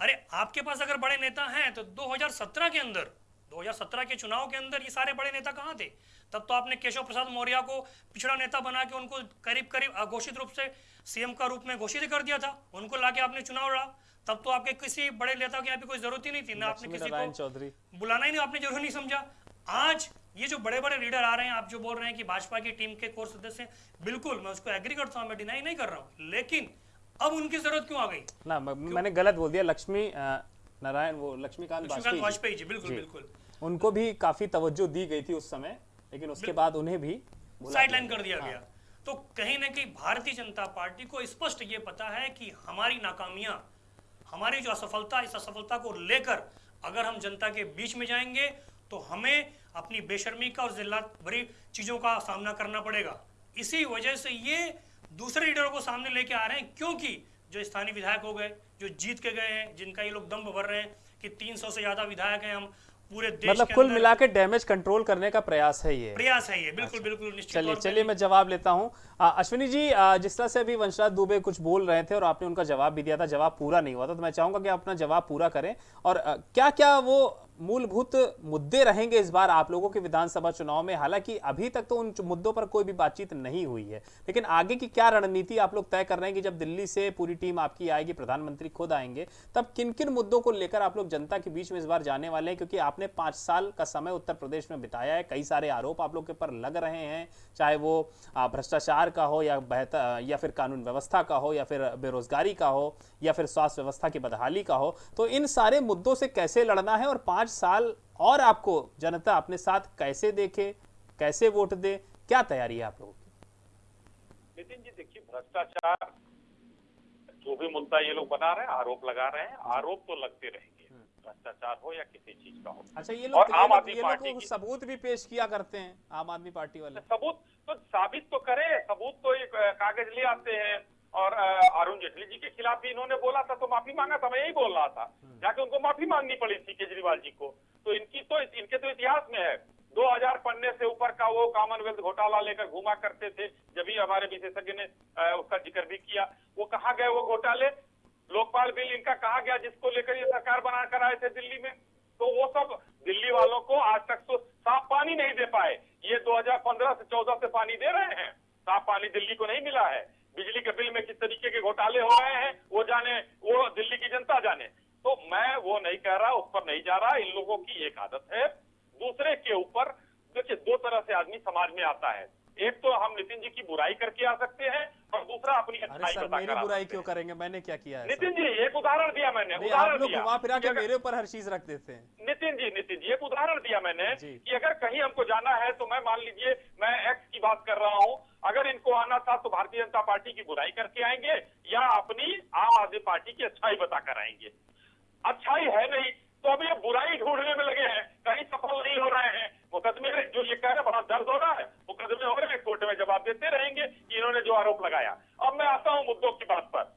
अरे आपके पास अगर बड़े नेता हैं तो 2017 के अंदर 2017 के चुनाव के अंदर ये सारे बड़े नेता कहाँ थे? तब तो आपने केशव प्रसाद मौर्य को पिछड़ा नेता बना के उनको करीब करीब अघोषित रूप से सीएम का रूप में घोषित कर दिया था। उनको लाके आपने चुनाव लड़ा। तब तो आपके किसी बड़े नेता की यहाँ पे कोई ज़रूरत ही नहीं थी। ना आपने किसी को चौधरी। बुलाना ही नहीं आपने ज़रूर नहीं समझा। आज ये जो बड़े बड़े लीडर आ रहे हैं आप जो बोल रहे हैं कि भाजपा की टीम के कोर सदस्य बिल्कुल मैं उसको एग्री करता हूँ मैं डिनाई नहीं कर रहा हूँ। लेकिन अब उनकी ज़रूरत क्यों आ गई? ना मैंने गलत बोल दिया लक्ष्मी नारायण वो लक्ष्मीकांत वाजपेयी जी। बिल्कुल बिल्कुल। उनको भी काफ़ी तवज्जो दी गई थी उस समय लेकिन उसके बाद उन्हें भी भुला साइड दिया लाइन कर दिया गया। तो कहीं ना कहीं भारतीय जनता पार्टी को स्पष्ट ये पता है कि हमारी नाकामियाँ हमारी जो असफलता इस असफलता को लेकर अगर हम जनता के बीच में जाएँगे तो हमें अपनी बेशर्मी का और जिल्लत भरी चीज़ों का सामना करना पड़ेगा। इसी वजह से ये दूसरे लीडरों को सामने लेके आ रहे हैं क्योंकि जो स्थानीय विधायक हो गए जो जीत के गए हैं जिनका ये लोग दम भर रहे हैं कि 300 से ज़्यादा विधायक हैं हम पूरे देश मतलब कुल मिला के डैमेज कंट्रोल करने का प्रयास है ये। प्रयास है ये बिल्कुल बिल्कुल निश्चित चलिए चलिए मैं जवाब लेता हूँ। अश्विनी जी आ, जिस तरह से अभी वंशराज दुबे कुछ बोल रहे थे और आपने उनका जवाब भी दिया था जवाब पूरा नहीं हुआ था तो मैं चाहूँगा कि आप अपना जवाब पूरा करें। और क्या क्या वो मूलभूत मुद्दे रहेंगे इस बार आप लोगों के विधानसभा चुनाव में। हालाँकि अभी तक तो उन मुद्दों पर कोई भी बातचीत नहीं हुई है। लेकिन आगे की क्या रणनीति आप लोग तय कर रहे हैं कि जब दिल्ली से पूरी टीम आपकी आएगी, प्रधानमंत्री खुद आएँगे, तब किन किन मुद्दों को लेकर आप लोग जनता के बीच में इस बार जाने वाले हैं? क्योंकि आपने पाँच साल का समय उत्तर प्रदेश में बिताया है। कई सारे आरोप आप लोग के पर लग रहे हैं, चाहे वो भ्रष्टाचार का हो या बेहतर, या फिर कानून व्यवस्था का हो या फिर बेरोजगारी का हो या फिर स्वास्थ्य व्यवस्था की बदहाली का हो। तो इन सारे मुद्दों से कैसे लड़ना है? और पाँच साल और आपको जनता अपने साथ कैसे देखे कैसे वोट दे क्या तैयारी है आप लोगों की? नितिन जी देखिए भ्रष्टाचार जो भी मुद्दा ये लोग बना रहे हैं आरोप लगा रहे हैं आरोप तो लगते रहेंगे भ्रष्टाचार हो या किसी चीज़ का हो। अच्छा ये लोग आम आदमी पार्टी की- सबूत भी पेश किया करते हैं आम आदमी पार्टी वाले। सबूत तो साबित तो करे सबूत तो कागज़ ले आते हैं। और अरुण जेटली जी के खिलाफ भी इन्होंने बोला था तो माफ़ी मांगा था मैं यही बोल रहा था। जाके उनको माफ़ी मांगनी पड़ी थी केजरीवाल जी को। तो इनकी तो इनके तो इतिहास में है। 2000 पन्ने से ऊपर का वो कॉमनवेल्थ घोटाला लेकर घुमा करते थे जब भी हमारे विशेषज्ञ ने उसका ज़िक्र भी किया। वो कहा गए वो घोटाले? लोकपाल बिल इनका कहा गया जिसको लेकर ये सरकार बना कर आए थे दिल्ली में? तो वो सब दिल्ली वालों को आज तक तो साफ़ पानी नहीं दे पाए। ये 2015 से 14 से पानी दे रहे हैं। साफ़ पानी दिल्ली को नहीं मिला है। बिजली के बिल में किस तरीके के घोटाले हो रहे हैं, वो जाने, वो दिल्ली की जनता जाने। तो मैं वो नहीं कह रहा, उस पर नहीं जा रहा, इन लोगों की एक आदत है। दूसरे के ऊपर, देखिए, दो तरह से आदमी समाज में आता है। एक तो हम नितिन जी की बुराई करके आ सकते हैं और दूसरा अपनी अरे अच्छाई सर मेरी बुराई क्यों करेंगे? मैंने क्या किया है नितिन जी एक उदाहरण दिया मैंने उदाहरण दिया। घुमा फिरा के मेरे ऊपर हर चीज़ रख देते हैं। नितिन जी नितिन जी एक उदाहरण दिया मैंने। कि अगर कहीं हमको जाना है तो मैं मान लीजिए मैं एक्स की बात कर रहा हूँ। अगर इनको आना था तो भारतीय जनता पार्टी की बुराई करके आएँगे या अपनी आम आदमी पार्टी की अच्छाई बताकर आएँगे। अच्छाई है नहीं तो अभी ये बुराई ढूँढने में लगे हैं कहीं सफल नहीं हो रहे हैं। मुकदमे में जो ये कह रहे बड़ा दर्द हो रहा है। मुकदमे हो रहे हैं, कोर्ट में जवाब देते रहेंगे कि इन्होंने जो आरोप लगाया। अब मैं आता हूँ मुद्दों की बात पर।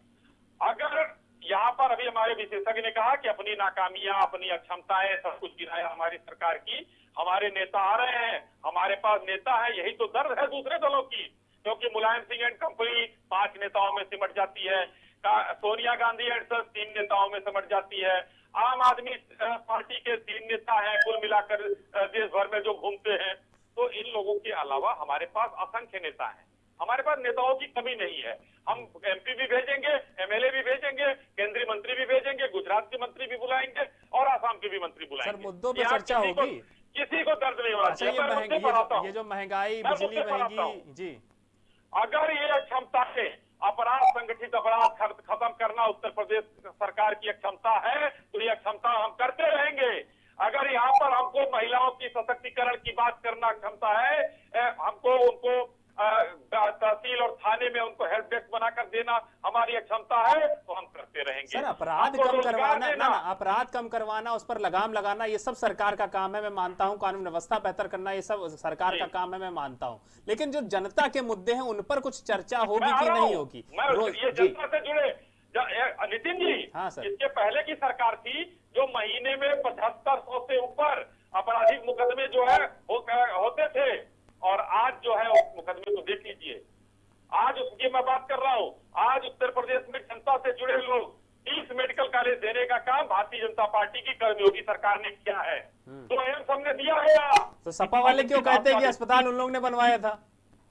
अगर यहाँ पर अभी हमारे विशेषज्ञ ने कहा कि अपनी नाकामियाँ, अपनी अक्षमताएँ, सब कुछ गिराया हमारी सरकार की, हमारे नेता आ रहे हैं, हमारे पास नेता है, यही तो दर्द है दूसरे दलों की, क्योंकि मुलायम सिंह एंड कंपनी पाँच नेताओं में सिमट जाती है। सोनिया गांधी एंड सर तीन नेताओं में सिमट जाती है। आम आदमी पार्टी के तीन नेता हैं कुल मिलाकर देश भर में जो घूमते हैं। तो इन लोगों के अलावा हमारे पास असंख्य नेता हैं। हमारे पास नेताओं की कमी नहीं है। हम एमपी भी भेजेंगे एमएलए भी भेजेंगे केंद्रीय मंत्री भी भेजेंगे गुजरात के मंत्री भी बुलाएँगे और आसाम के भी मंत्री बुलाएँगे। सर मुद्दों पे चर्चा होगी। किसी को दर्द नहीं होना अच्छा चाहिए। ये ये जो- महँगाई बिजली महँगी जी। अगर ये क्षमता है अपराध संगठित अपराध खत्म करना उत्तर प्रदेश सरकार की क्षमता है तो ये क्षमता हम करते रहेंगे। अगर यहाँ पर हमको महिलाओं की सशक्तिकरण की बात करना क्षमता है हमको उनको तहसील और थाने में उनको हेल्प डेस्क बनाकर देना हमारी क्षमता है तो हम करते रहेंगे। सर अपराध कम करवाना ना ना अपराध कम करवाना उस पर लगाम लगाना ये सब सरकार का काम है मैं मानता हूँ। कानून व्यवस्था बेहतर करना ये सब सरकार का काम है मैं मानता हूँ। लेकिन जो जनता के मुद्दे हैं उन पर कुछ चर्चा होगी कि नहीं होगी? ये जनता से जुड़े। नितिन जी हाँ, सर। इसके पहले की सरकार थी जो महीने में पचहत्तर सौ से ऊपर आपराधिक मुकदमे जो है होते थे। और आज जो है उस मुकदमे को देख लीजिए। आज उसकी मैं बात कर रहा हूँ। आज उत्तर प्रदेश में जनता से जुड़े लोग तीस मेडिकल कॉलेज देने का काम भारतीय जनता पार्टी की कर्मयोगी सरकार ने किया है। तो एम्स हमने दिया है तो सपा वाले क्यों कहते हैं कि अस्पताल उन लोगों ने बनवाया था?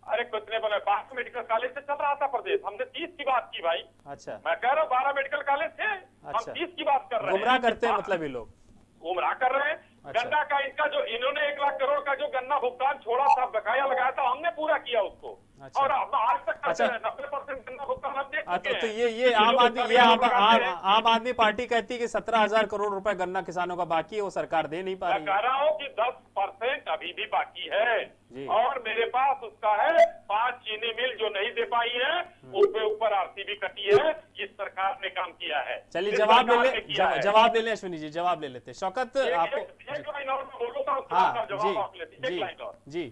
अरे कुछ कितने बने बारह मेडिकल कॉलेज से चल रहा था प्रदेश। हमने तीस की बात की भाई। अच्छा। मैं कह रहा हूँ बारह मेडिकल कॉलेज थे। हम अच्छा। तीस की बात कर रहे हैं। गुमराह करते हैं हाँ, मतलब ये लोग। गुमराह कर रहे हैं। गन्ना का इनका जो इन्होंने एक लाख करोड़ का जो गन्ना भुगतान छोड़ा था, बकाया लगाया था, हमने पूरा किया उसको। अच्छा। और आज तक अच्छा। नब्बे परसेंट हाँ, तो, तो ये ये आम आदमी ये आम आदमी पार्टी कहती है कि सत्रह हज़ार करोड़ रुपए गन्ना किसानों का बाकी है वो सरकार दे नहीं पा रही। कह रहा हूँ कि दस परसेंट अभी भी बाकी है। और मेरे पास उसका है पाँच चीनी मिल जो नहीं दे पाई है उसके उस पे ऊपर आरसीबी कटी है इस सरकार ने काम किया है। चलिए जवाब ले ले। जवाब ले लें अश्विनी जी जवाब ले लेते शौकत आपको उसके हाँ बाद जवाब आप लेते जी जी। जी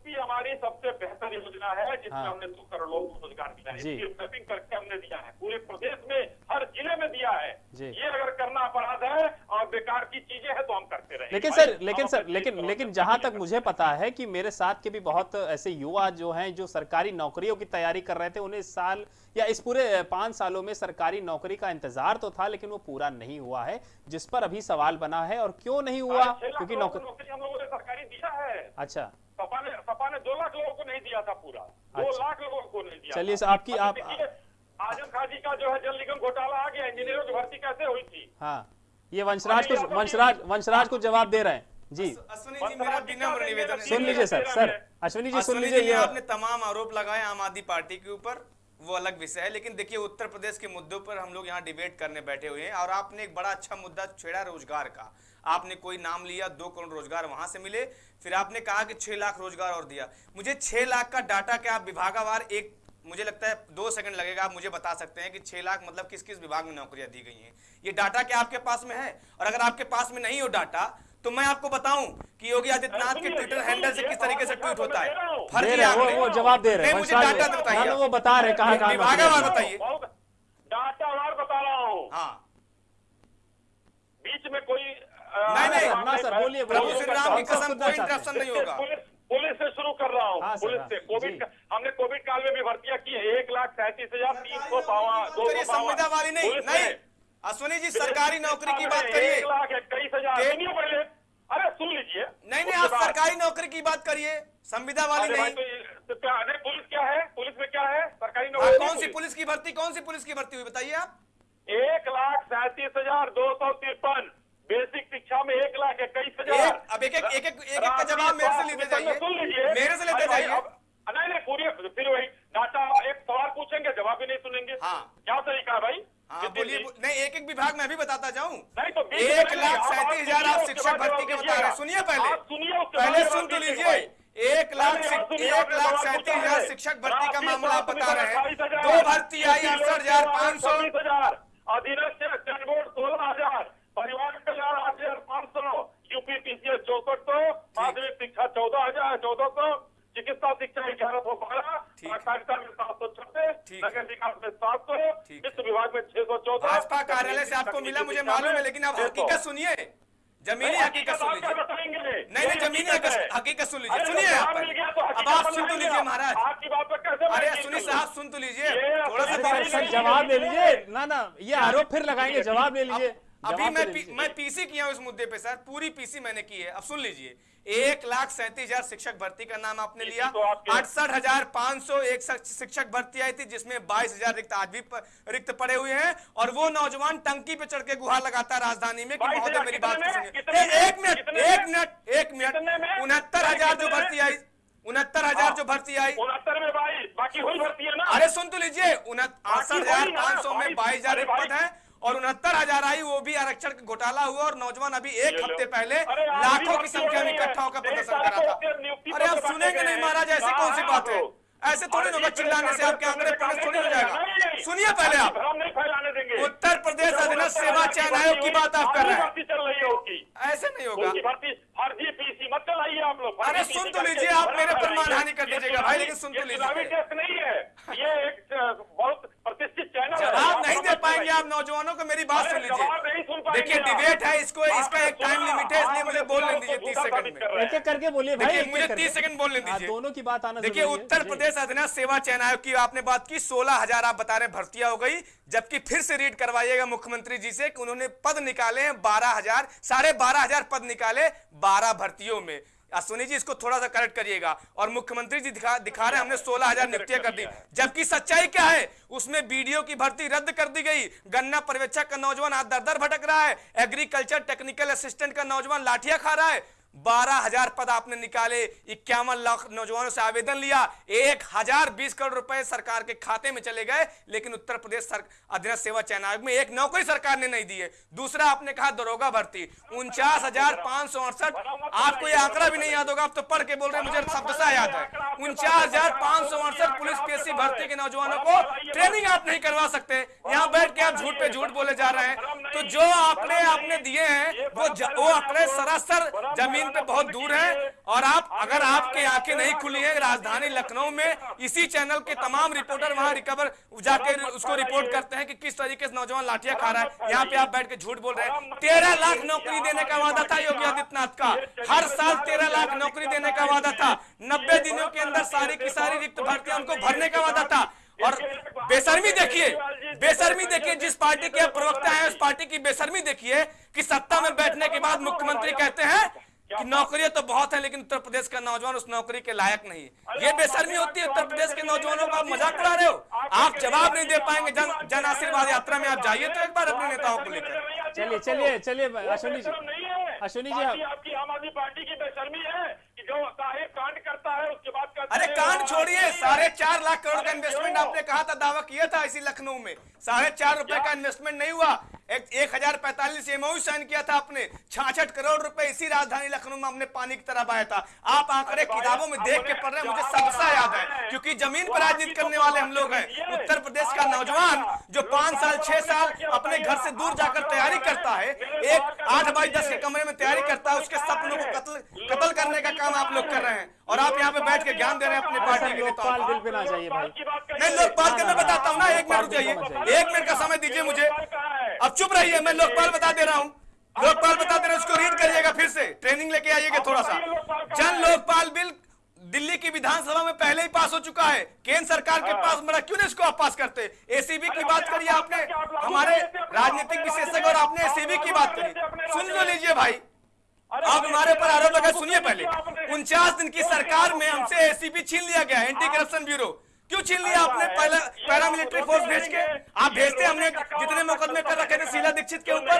ओटीओपी हमारी सबसे बेहतर योजना है जिसमें हाँ। हमने दो करोड़ लोगों को रोज़गार दिया है। इसकी मैपिंग करके हमने दिया है। पूरे प्रदेश में हर ज़िले में दिया है। ये अगर करना अपराध है और बेकार की चीज़ें हैं तो हम करते रहे। लेकिन सर लेकिन सर लेकिन लेकिन जहाँ तक मुझे पता है कि मेरे साथ के भी बहुत ऐसे युवा जो हैं जो सरकारी नौकरियों की तैयारी कर रहे थे उन्हें इस साल या इस पूरे पाँच सालों में सरकारी नौकरी का इंतज़ार तो था लेकिन वो पूरा नहीं हुआ है जिस पर अभी सवाल बना है और क्यों नहीं हुआ? क्योंकि नौकरी नौकरी हम लोगों ने सरकारी दिया है। अच्छा। सपा ने सपा ने दो लाख लोगों को नहीं दिया था पूरा। दो अच्छा। लाख लोगों को नहीं दिया चलिए आपकी- आप- आज़म खान जी का जो है जल निगम घोटाला आ गया इंजीनियरों की भर्ती कैसे हुई थी? हाँ ये वंशराज को वंशराज वंशराज को जवाब दे रहे हैं। जी। अश्विनी जी मेरा विनम्र निवेदन सुन लीजिए सर सर। अश्विनी जी सुन लीजिए ये आपने तमाम आरोप लगाए आम आदमी पार्टी के ऊपर वो अलग विषय है लेकिन देखिए उत्तर प्रदेश के मुद्दों पर हम लोग यहाँ डिबेट करने बैठे हुए हैं और आपने एक बड़ा अच्छा मुद्दा छेड़ा रोज़गार का। आपने कोई नाम लिया दो करोड़ रोज़गार वहाँ से मिले फिर आपने कहा कि छह लाख रोज़गार और दिया। मुझे छह लाख का डाटा क्या विभागावार एक मुझे लगता है दो सेकंड लगेगा आप मुझे बता सकते हैं कि छह लाख मतलब किस किस विभाग में नौकरियाँ दी गई हैं। ये डाटा क्या आपके पास में है? और अगर आपके पास में नहीं हो डाटा तो मैं आपको बताऊँ कि योगी आदित्यनाथ के ट्विटर हैंडल से किस तरीके से ट्वीट होता है? फर्जी वो वो जवाब दे रहे हैं। मुझे डाटा बताइए। हाँ, वो बता रहे हैं कहाँ कहाँ विभागावार बताइए। डाटा वार बता रहा हूँ। हाँ। बीच में कोई नहीं, नहीं, ना सर, बोलिए, प्रभु श्री राम की कसम कोई इंटरप्शन नहीं होगा। पुलिस पुलिस से शुरू कर रहा हूँ हाँ पुलिस हाँ, से। कोविड का हमने कोविड काल में भी भर्तियाँ की है एक लाख सैंतीस हज़ार तीन सौ बावन दो संविदा वाली नहीं अश्विनी जी सरकारी नौकरी की बात करिए। एक लाख इक्कीस हज़ार। पहले। अरे सुन लीजिए। नहीं नहीं आप सरकारी नौकरी की बात करिए। संविदा वाली नहीं। तो ये- तो पुलिस क्या है? पुलिस में क्या है? सरकारी हाँ, नौकरी कौन सी पुलिस की भर्ती कौन सी पुलिस की भर्ती हुई बताइए आप। एक लाख सैंतीस हज़ार दो सौ तिरपन। बेसिक शिक्षा में एक लाख इक्कीस हज़ार। अब एक- एक- एक- एक- एक- एक का जवाब मेरे से लेते जाइए। सुन लीजिए। मेरे से लेते जाइए। नहीं नहीं पूरी फिर वही डाटा एक सवाल पूछेंगे जवाब भी नहीं सुनेंगे। हाँ। क्या तरीका है भाई? हाँ बोलिए नहीं एक एक विभाग में भी बताता जाऊँ। नहीं तो एक लाख सैंतीस हज़ार आप शिक्षक भर्ती के बता रहे हैं। सुनिए पहले। सुनिए, पहले सुन तो लीजिए। एक लाख एक लाख सैंतीस हज़ार शिक्षक भर्ती का मामला आप बता रहे हैं। दो भर्ती आई अड़सठ हज़ार पाँच सौ। 26,000, अधीनस्थ बोर्ड सोलह हज़ार। परिवार कल्याण आठ हज़ार पाँच सौ यूपी चौसठ सौ माध्यमिक शिक्षा चौदह हज़ार चौदह सौ। चिकित्सा शिक्षा ग्यारह सौ बारह। सहकारिता में सात सौ छब्बीस। नगर विकास में सात सौ। वित्त विभाग में छह सौ चौदह। भाजपा कार्यालय से आपको मिला मुझे मालूम है लेकिन आप हकीकत सुनिए। जमीनी हकीकत सुन लीजिए नहीं नहीं जमीनी हकीकत हकीकत सुन लीजिए। सुनिए अब आप सुन तो लीजिए महाराज। आपकी बात पर कैसे मैं अरे सुनिए साहब सुन तो लीजिए। थोड़ा सा। जवाब ले लीजिए। ना ना ये आरोप फिर लगाएँगे जवाब ले लीजिए। अभी मैं पी, मैं पीसी किया हूँ इस मुद्दे पे सर पूरी पीसी मैंने की है। अब सुन लीजिए एक लाख सैंतीस हज़ार शिक्षक भर्ती का नाम आपने लिया। तो अड़सठ हज़ार पाँच सौ एक शिक्षक भर्ती आई थी जिसमें बाईस हज़ार रिक्त आज भी प- रिक्त पड़े हुए हैं और वो नौजवान टंकी पे चढ़ के गुहार लगाता है राजधानी में कि महोदय मेरी बात तो? सुनिए? एक मिनट एक मिनट एक मिनट। उनहत्तर हज़ार जो भर्ती आई उनहत्तर हज़ार जो भर्ती आई। उनहत्तर में बाईस बाकी हुई भर्ती है ना? अरे सुन तो लीजिए अड़सठ हज़ार पाँच सौ में बाईस- हज़ार रिक्त है और उनहत्तर हज़ार आई वो भी आरक्षण का घोटाला हुआ और नौजवान अभी एक हफ़्ते पहले लाखों की संख्या में इकट्ठा होकर प्रदर्शन करा था। अरे आप सुनेंगे नहीं महाराज ऐसी कौन सी बात है? ऐसे थोड़ी अरे होगा चिल्लाने से आपके आंकड़े पुलिस थोड़ी हो जाएगा। सुनिए पहले आप। उत्तर प्रदेश अधीनस्थ सेवा चयन आयोग की बात आप कर रहे हैं। रही है ऐसे नहीं होगा। अरे सुन तो लीजिए, आप मेरे पर मानहानि कर दीजिएगा भाई, लेकिन सुन तो लीजिए। नहीं है। ये एक अ, बहुत प्रतिष्ठित चैनल है जवाब आप नहीं समझ दे पाएँगे जाइए। आप नौजवानों को मेरी बात सुन लीजिए। देखिए डिबेट है इसको इसका एक टाइम लिमिट है इसलिए मुझे बोलने दीजिए तीस सेकंड में। एक करके बोलिए भाई देखिए मुझे। 30 सेकंड बोलने हाँ, दीजिए। दोनों की बात आना देखिए उत्तर प्रदेश अधीनस्थ सेवा चयन आयोग की आपने बात की सोलह हज़ार आप बता रहे भर्तियाँ हो गई जबकि फिर से रीड करवाइएगा मुख्यमंत्री जी से कि उन्होंने पद निकाले हैं बारह हज़ार साढ़े बारह हज़ार पद निकाले बारह भर्तियों में। अश्विनी जी इसको थोड़ा सा करेक्ट करिएगा। और मुख्यमंत्री जी दिखा दिखा रहे हैं हमने सोलह हज़ार नियुक्तियाँ कर दी। जबकि सच्चाई क्या है? उसमें बीडीओ की भर्ती रद्द कर दी गई। गन्ना पर्यवेक्षक का नौजवान आज दर दर भटक रहा है। एग्रीकल्चर टेक्निकल असिस्टेंट का नौजवान लाठिया खा रहा है। बारह हज़ार पद आपने निकाले, इक्यावन लाख नौजवानों से आवेदन लिया, एक हज़ार बीस करोड़ रुपए सरकार के खाते में चले गए, लेकिन उत्तर प्रदेश अधीनस्थ सेवा चयन आयोग में एक नौकरी सरकार ने नहीं दी है। दूसरा आपने कहा दरोगा भर्ती, उनचास हज़ार पाँच सौ अड़सठ, आपको ये आंकड़ा भी नहीं याद होगा, आप तो पढ़ के बोल रहे मुझे शब्द याद है। उनचास हज़ार पाँच सौ अड़सठ पुलिस पीएससी भर्ती के नौजवानों को ट्रेनिंग आप नहीं करवा सकते। यहाँ बैठ के आप झूठ पे झूठ बोले जा रहे हैं। तो जो आंकड़े आपने दिए हैं, वो वो आंकड़े सरासर ज़मीन पे बहुत दूर है और आप, अगर आपके आँखें नहीं खुली है राजधानी लखनऊ में, इसी चैनल के तमाम रिपोर्टर वहाँ रिकवर जाके उसको रिपोर्ट करते हैं कि किस तरीके से नौजवान लाठियाँ खा रहा है। यहाँ पे आप बैठ के झूठ बोल रहे हैं। तेरह लाख नौकरी देने का वादा था योगी आदित्यनाथ का। हर साल तेरह लाख नौकरी देने का वादा था। नब्बे दिनों के अंदर सारी की सारी रिक्त भर्तियाँ उनको भरने का वादा था। और बेशर्मी देखिए बेशर्मी देखिए, जिस पार्टी के प्रवक्ता है, उस पार्टी की बेशर्मी देखिए कि सत्ता में बैठने के बाद मुख्यमंत्री कहते हैं कि नौकरियाँ तो बहुत है लेकिन उत्तर प्रदेश का नौजवान उस नौकरी के लायक नहीं है। ये बेशर्मी होती है उत्तर प्रदेश के नौजवानों का आप मज़ाक उड़ा रहे हो। आप जवाब नहीं दे पाएँगे जन जन आशीर्वाद यात्रा में आप जाइए तो एक बार अपने नेताओं को लेकर। चलिए चलिए चलिए अश्विनी जी। अश्विनी जी आपकी आम आदमी पार्टी की बेशर्मी है कि जो साहेब कांड करता है उसके बाद अरे कांड छोड़िए साढ़े चार लाख करोड़ का इन्वेस्टमेंट आपने कहा था दावा किया था इसी लखनऊ में। साढ़े चार रुपए का इन्वेस्टमेंट नहीं हुआ। एक एक हज़ार पैंतालीस एमओ साइन किया था आपने। छाछठ करोड़ रुपए इसी राजधानी लखनऊ में हमने पानी की तरह बहाया था। आप आंकड़े किताबों में देख के पढ़ रहे हैं मुझे सबसा याद है क्योंकि ज़मीन पर राजनीति करने वाले हम लोग हैं। उत्तर प्रदेश का नौजवान जो पाँच साल छह साल अपने घर से दूर जाकर तैयारी करता है। एक आठ बाई दस के कमरे में तैयारी करता है उसके सपनों को कत्ल कत्ल करने का काम आप लोग कर रहे हैं। और आप यहाँ पे बैठ के ज्ञान दे रहे हैं अपनी पार्टी के नेताओं को बिल पे ना जाइए भाई। की बात करिए। नहीं लोकपाल के मैं बताता हूँ ना एक मिनट रुक जाइए। एक मिनट का समय दीजिए मुझे। अब चुप रहिए मैं लोकपाल बता दे रहा हूँ। लोकपाल बता दे रहा हूँ उसको रीड करिएगा फिर से। ट्रेनिंग लेके आइएगा थोड़ा सा। जन लोकपाल बिल दिल्ली की विधानसभा में पहले ही पास हो चुका है। केंद्र सरकार के पास मरा क्यों नहीं इसको आप पास करते? एसीबी की बात करिए आपने। हमारे राजनीतिक विशेषज्ञ और आपने एसीबी की बात करी। सुन लो लीजिए भाई। आप हमारे ऊपर आरोप लगा सुनिए पहले। उनचास दिन की सरकार में हमसे एसीबी छीन लिया गया एंटी करप्शन ब्यूरो क्यों छीन लिया आपने? पहले पैरामिलिट्री फोर्स भेज के आप भेजते हमने जितने मुकदमे कर रखे थे शीला दीक्षित के ऊपर।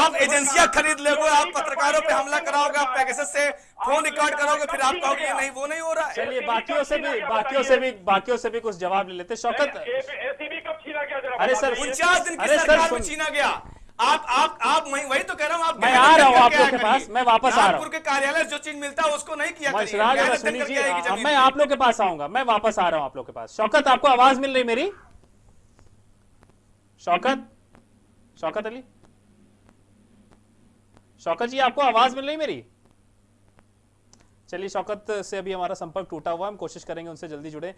आप एजेंसियाँ खरीद लोगे आप पत्रकारों पे हमला कराओगे आप पैकेजेस से फ़ोन रिकॉर्ड करोगे फिर आप कहोगे नहीं वो नहीं हो रहा है। चलिए बाकियों से भी बाकियों से भी बाकियों से भी कुछ जवाब ले लेते शौकत एसीबी कब छीना गया जरा अरे सर उनचास दिन की अरे सर, सरकार में छीना गया। आप आप आप वही वही तो कह रहा हूँ आप मैं आ रहा हूँ आप लोग के पास, मैं वापस आ रहा हूँ। कार्यालय जो चीज़ मिलता है उसको नहीं किया मैं जी आप लोग के पास आऊँगा मैं वापस आ रहा हूँ आप लोग के पास। शौकत आपको आवाज़ मिल रही मेरी? शौकत? शौकत अली? शौकत जी आपको आवाज़ मिल रही मेरी? चलिए शौकत से अभी हमारा संपर्क टूटा हुआ हम कोशिश करेंगे उनसे जल्दी जुड़े।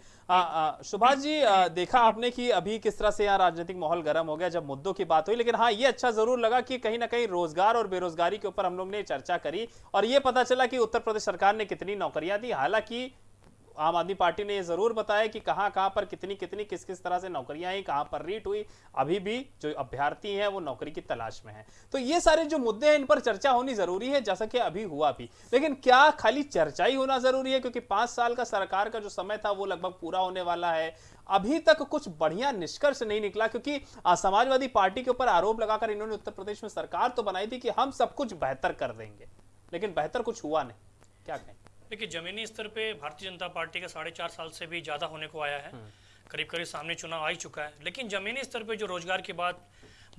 सुभाष जी आ, देखा आपने कि अभी किस तरह से यहाँ राजनीतिक माहौल गर्म हो गया जब मुद्दों की बात हुई लेकिन हाँ ये अच्छा ज़रूर लगा कि कहीं ना कहीं रोज़गार और बेरोजगारी के ऊपर हम लोग ने चर्चा करी और ये पता चला कि उत्तर प्रदेश सरकार ने कितनी नौकरियाँ दी। हालाँकि आम आदमी पार्टी ने ये ज़रूर बताया कि कहाँ कहाँ पर कितनी कितनी किस किस तरह से नौकरियाँ आई कहाँ पर रीट हुई। अभी भी जो अभ्यर्थी हैं, वो नौकरी की तलाश में हैं। तो ये सारे जो मुद्दे हैं, इन पर चर्चा होनी ज़रूरी है, जैसा कि अभी हुआ भी। लेकिन क्या खाली चर्चा ही होना ज़रूरी है? क्योंकि पाँच साल का सरकार का जो समय था, वो लगभग पूरा होने वाला है। अभी तक कुछ बढ़िया निष्कर्ष नहीं निकला, क्योंकि समाजवादी पार्टी के ऊपर आरोप लगाकर इन्होंने उत्तर प्रदेश में सरकार तो बनाई थी कि हम सब कुछ बेहतर कर देंगे। लेकिन बेहतर कुछ हुआ नहीं। क्या कहें? देखिए जमीनी स्तर पे भारतीय जनता पार्टी का साढ़े चार साल से भी ज़्यादा होने को आया है। करीब करीब सामने चुनाव आ ही चुका है। लेकिन जमीनी स्तर पे जो रोज़गार की बात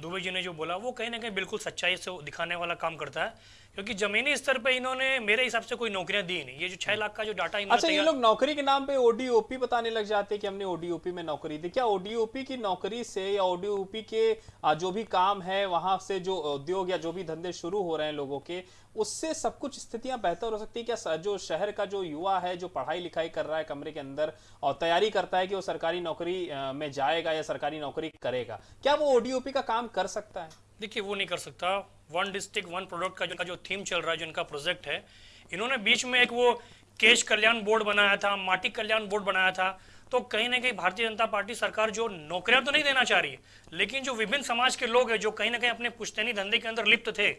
दुबे जी ने जो बोला वो कहीं ना कहीं बिल्कुल सच्चाई से दिखाने वाला काम करता है। क्योंकि जमीनी स्तर पे इन्होंने मेरे हिसाब से कोई नौकरियाँ दी नहीं। ये जो छह लाख का जो डाटा अच्छा ये लोग नौकरी के नाम पे ओडीओपी बताने लग जाते हैं कि हमने ओडीओपी में नौकरी दी। क्या ओडीओपी की नौकरी से या ओडीओपी के जो भी काम है वहाँ से जो उद्योग या जो भी धंधे शुरू हो रहे हैं लोगों के उससे सब कुछ स्थितियाँ बेहतर हो सकती है? क्या जो शहर का जो युवा है जो पढ़ाई लिखाई कर रहा है कमरे के अंदर और तैयारी करता है कि वो सरकारी नौकरी में जाएगा या सरकारी नौकरी करेगा क्या वो ओडीओपी का काम कर सकता है? देखिए वो नहीं कर सकता। वन डिस्ट्रिक्ट, वन प्रोडक्ट का जो जो थीम चल रहा है जो इनका प्रोजेक्ट है, इन्होंने बीच में एक वो केश कल्याण बोर्ड बनाया था, माटी कल्याण बोर्ड बनाया था तो कहीं ना कहीं भारतीय जनता पार्टी सरकार जो नौकरियाँ तो नहीं देना चाह रही है लेकिन जो विभिन्न समाज के लोग हैं जो कहीं ना कहीं अपने पुश्तैनी धंधे के अंदर लिप्त थे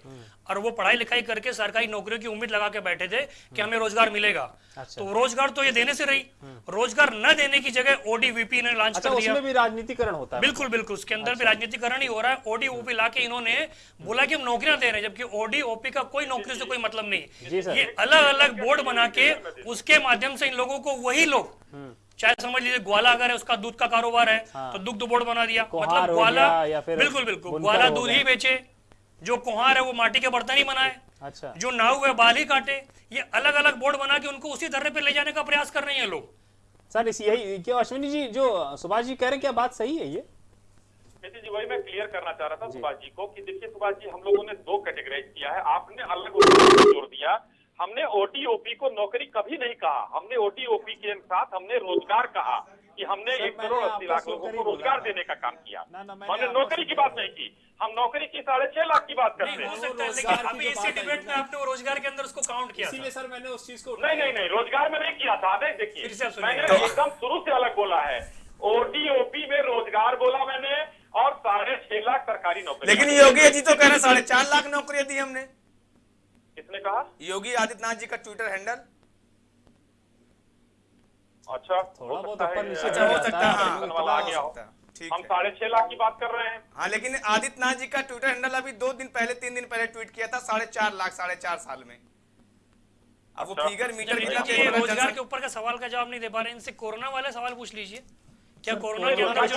और वो पढ़ाई लिखाई करके सरकारी नौकरियों की उम्मीद लगा के बैठे थे कि हमें रोज़गार मिलेगा। अच्छा। तो रोज़गार तो ये देने से रही। रोज़गार न देने की जगह ओडीवीपी ने लॉन्च अच्छा कर दिया। भी राजनीतिकरण होता है। बिल्कुल बिल्कुल उसके अंदर भी राजनीतिकरण ही हो रहा है। ओडी ओपी ला के इन्होंने बोला कि हम नौकरियाँ दे रहे हैं जबकि ओडी ओपी का कोई नौकरी से कोई मतलब नहीं। ये अलग अलग बोर्ड बना के उसके माध्यम से इन लोगों को वही लोग हम्म। चाहे समझ लीजिए ग्वाला अगर है उसका दूध का कारोबार है हाँ। तो दुग्ध बोर्ड बना दिया। मतलब ग्वाला गया या फिर बिल्कुल बिल्कुल। ग्वाला दूध ही बेचे। जो कुम्हार है वो माटी के बर्तन ही बनाए। अच्छा। जो नाव है बाल ही काटे। ये अलग अलग बोर्ड बना के उनको उसी धरने पर ले जाने का प्रयास कर रहे हैं लोग। सर इस यही क्या अश्विनी जी जो सुभाष जी कह रहे हैं क्या बात सही है ये? नितिन जी वही मैं क्लियर करना चाह रहा था सुभाष जी को कि देखिए सुभाष जी हम लोगों ने दो कैटेगराइज किया है। आपने अलग जोड़ दिया। हमने ओटीओपी को नौकरी कभी नहीं कहा। हमने ओटीओपी के साथ हमने रोज़गार कहा कि हमने एक करोड़ अस्सी लाख लोगों को रोज़गार देने का काम किया। ना, ना, हमने नौकरी की बात नहीं की। हम नौकरी की साढ़े छह लाख की बात करते हो हैं। सकता है रोज़गार लेकिन अभी इसी डिबेट में आपने रोज़गार के अंदर उसको काउंट किया इसीलिए सर मैंने उस चीज़ को नहीं नहीं नहीं रोज़गार में नहीं किया था। नहीं देखिए। मैंने एकदम शुरू से अलग बोला है। ओटीओपी में रोज़गार बोला मैंने और साढ़े छह लाख सरकारी नौकरी। लेकिन योगी जी तो कह रहे हैं साढ़े चार लाख नौकरियाँ दी हमने। किसने कहा? योगी आदित्यनाथ जी का ट्विटर हैंडल अच्छा थोड़ा हो बहुत सकता है, ऊपर नीचे अच्छा हो सकता है है, हाँ। आ गया हो। ठीक हम साढ़े छह लाख की बात कर रहे हैं। हाँ लेकिन आदित्यनाथ जी का ट्विटर हैंडल अभी दो दिन पहले तीन दिन पहले ट्वीट किया था साढ़े चार लाख साढ़े चार साल में। अब वो अच्छा। फिगर मीटर तेज होगा रोज़गार के ऊपर का सवाल का जवाब नहीं दे पा रहे इनसे कोरोना वाले सवाल पूछ लीजिए। क्या कोरोना के अंदर जो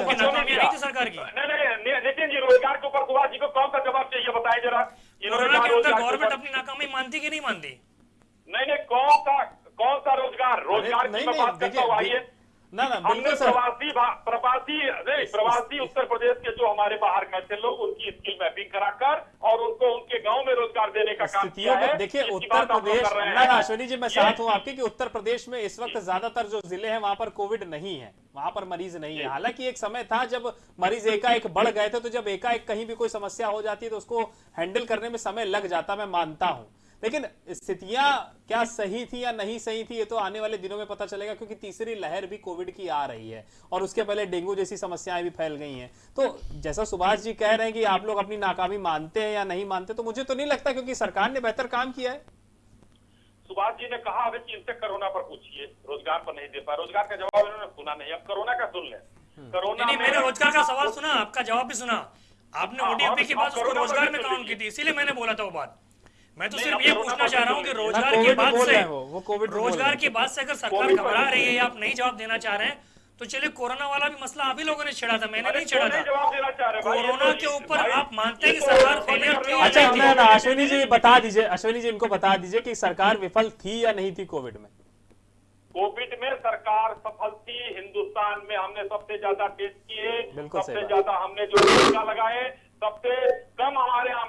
सरकार की? नहीं नहीं नितिन जी रोज़गार के ऊपर सुभाष जी को कौन सा जवाब चाहिए बताइए जरा। कोरोना के अंदर गवर्नमेंट अपनी नाकामी मानती कि नहीं मानती? नहीं नहीं कौन सा कौन सा रोज़गार? रोज़गार की मैं बात करता हूँ आइए। ना ना हमने प्रवासी प्रवासी नहीं प्रवासी उत्तर प्रदेश के जो हमारे बाहर गए थे लोग उनकी स्किल मैपिंग कराकर और उनको उनके गाँव में रोज़गार देने का काम किया है देखिए उत्तर प्रदेश ना ना अश्विनी जी मैं साथ हूँ आपके कि उत्तर प्रदेश में इस वक्त ज़्यादातर जो ज़िले हैं वहाँ पर कोविड नहीं है वहाँ पर मरीज़ नहीं है। हालाँकि एक समय था जब मरीज़ एकाएक बढ़ गए थे तो जब एकाएक कहीं भी कोई समस्या हो जाती है तो उसको हैंडल करने में समय लग जाता मैं मानता हूँ। लेकिन स्थितियाँ क्या सही थी या नहीं सही थी ये तो आने वाले दिनों में पता चलेगा क्योंकि तीसरी लहर भी कोविड की आ रही है और उसके पहले डेंगू जैसी समस्याएँ भी फैल गई हैं। तो जैसा सुभाष जी कह रहे हैं कि आप लोग अपनी नाकामी मानते हैं या नहीं मानते तो मुझे तो नहीं लगता क्योंकि सरकार ने बेहतर काम किया है। सुभाष जी ने कहा अभी कि इनसे कोरोना पर पूछिए। रोज़गार पर नहीं दे पाए। रोज़गार का जवाब इन्होंने सुना नहीं। अब कोरोना का सुन ले। कोरोना नहीं मैंने रोज़गार का सवाल सुना आपका जवाब भी सुना। आपने हाँ, ओडीपी की हाँ, बात उसको रोज़गार में काउंट की थी इसीलिए मैंने बोला था वो बात। मैं तो सिर्फ़ ये पूछना चाह रहा हूँ कि रोज़गार की बात से रोज़गार। की बात से अगर सरकार घबरा रही है आप नहीं जवाब देना चाह रहे हैं तो चलिए कोरोना वाला भी मसला आप ही लोगों ने छेड़ा था मैंने नहीं छेड़ा था जवाब देना चाह रहे भाई? ये कोरोना तो- के ऊपर आप मानते हैं कि तो सरकार failure थी हो। अच्छा ना अश्विनी जी बता दीजिए अश्विनी जी इनको बता दीजिए कि सरकार विफल थी या नहीं थी कोविड में कोविड में सरकार सफल थी हिंदुस्तान में हमने सबसे ज़्यादा टेस्ट किए सबसे ज़्यादा हमने जो टीका लगाए सबसे कम हमारे यहाँ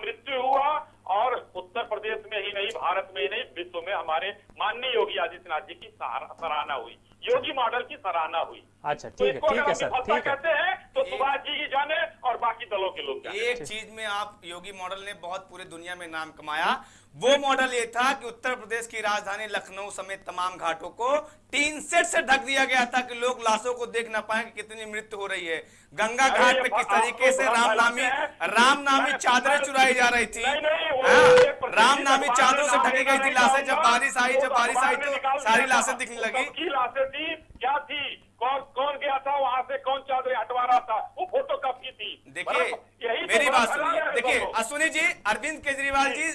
नहीं भारत में नहीं विश्व में हमारे माननीय योगी आदित्यनाथ जी की सराहना हुई। योगी मॉडल की सराहना हुई। अच्छा तो ठीक है इसको ठीक है सर ठीक है। कहते हैं तो सुभाष जी की जाने और बाकी दलों के लोग एक चीज़ में आप योगी मॉडल ने बहुत पूरे दुनिया में नाम कमाया। वो मॉडल ये था कि उत्तर प्रदेश की राजधानी लखनऊ समेत तमाम घाटों को टीन सेट से ढक दिया गया था कि लोग लाशों को देख ना पाए कि कितनी मृत्यु हो रही है। गंगा घाट पे किस तरीके से रामनामी भ्रम फैलाते हैं। रामनामी चादरें चुराई जा रही थी। हाँ, प्रतिनिधि रामनामी चादरों से ढकी गई थी लाशें। जब बारिश आई जब बारिश आई तो सारी लाशें दिखने लगी। लाशें थी। क्या थी कौन कौन गया था वहाँ से कौन चादरें हटवा रहा था वो फ़ोटो कब की थी? देखिए यही तो मेरी बात सुनिए। देखिए। अश्विनी जी अरविंद केजरीवाल जी।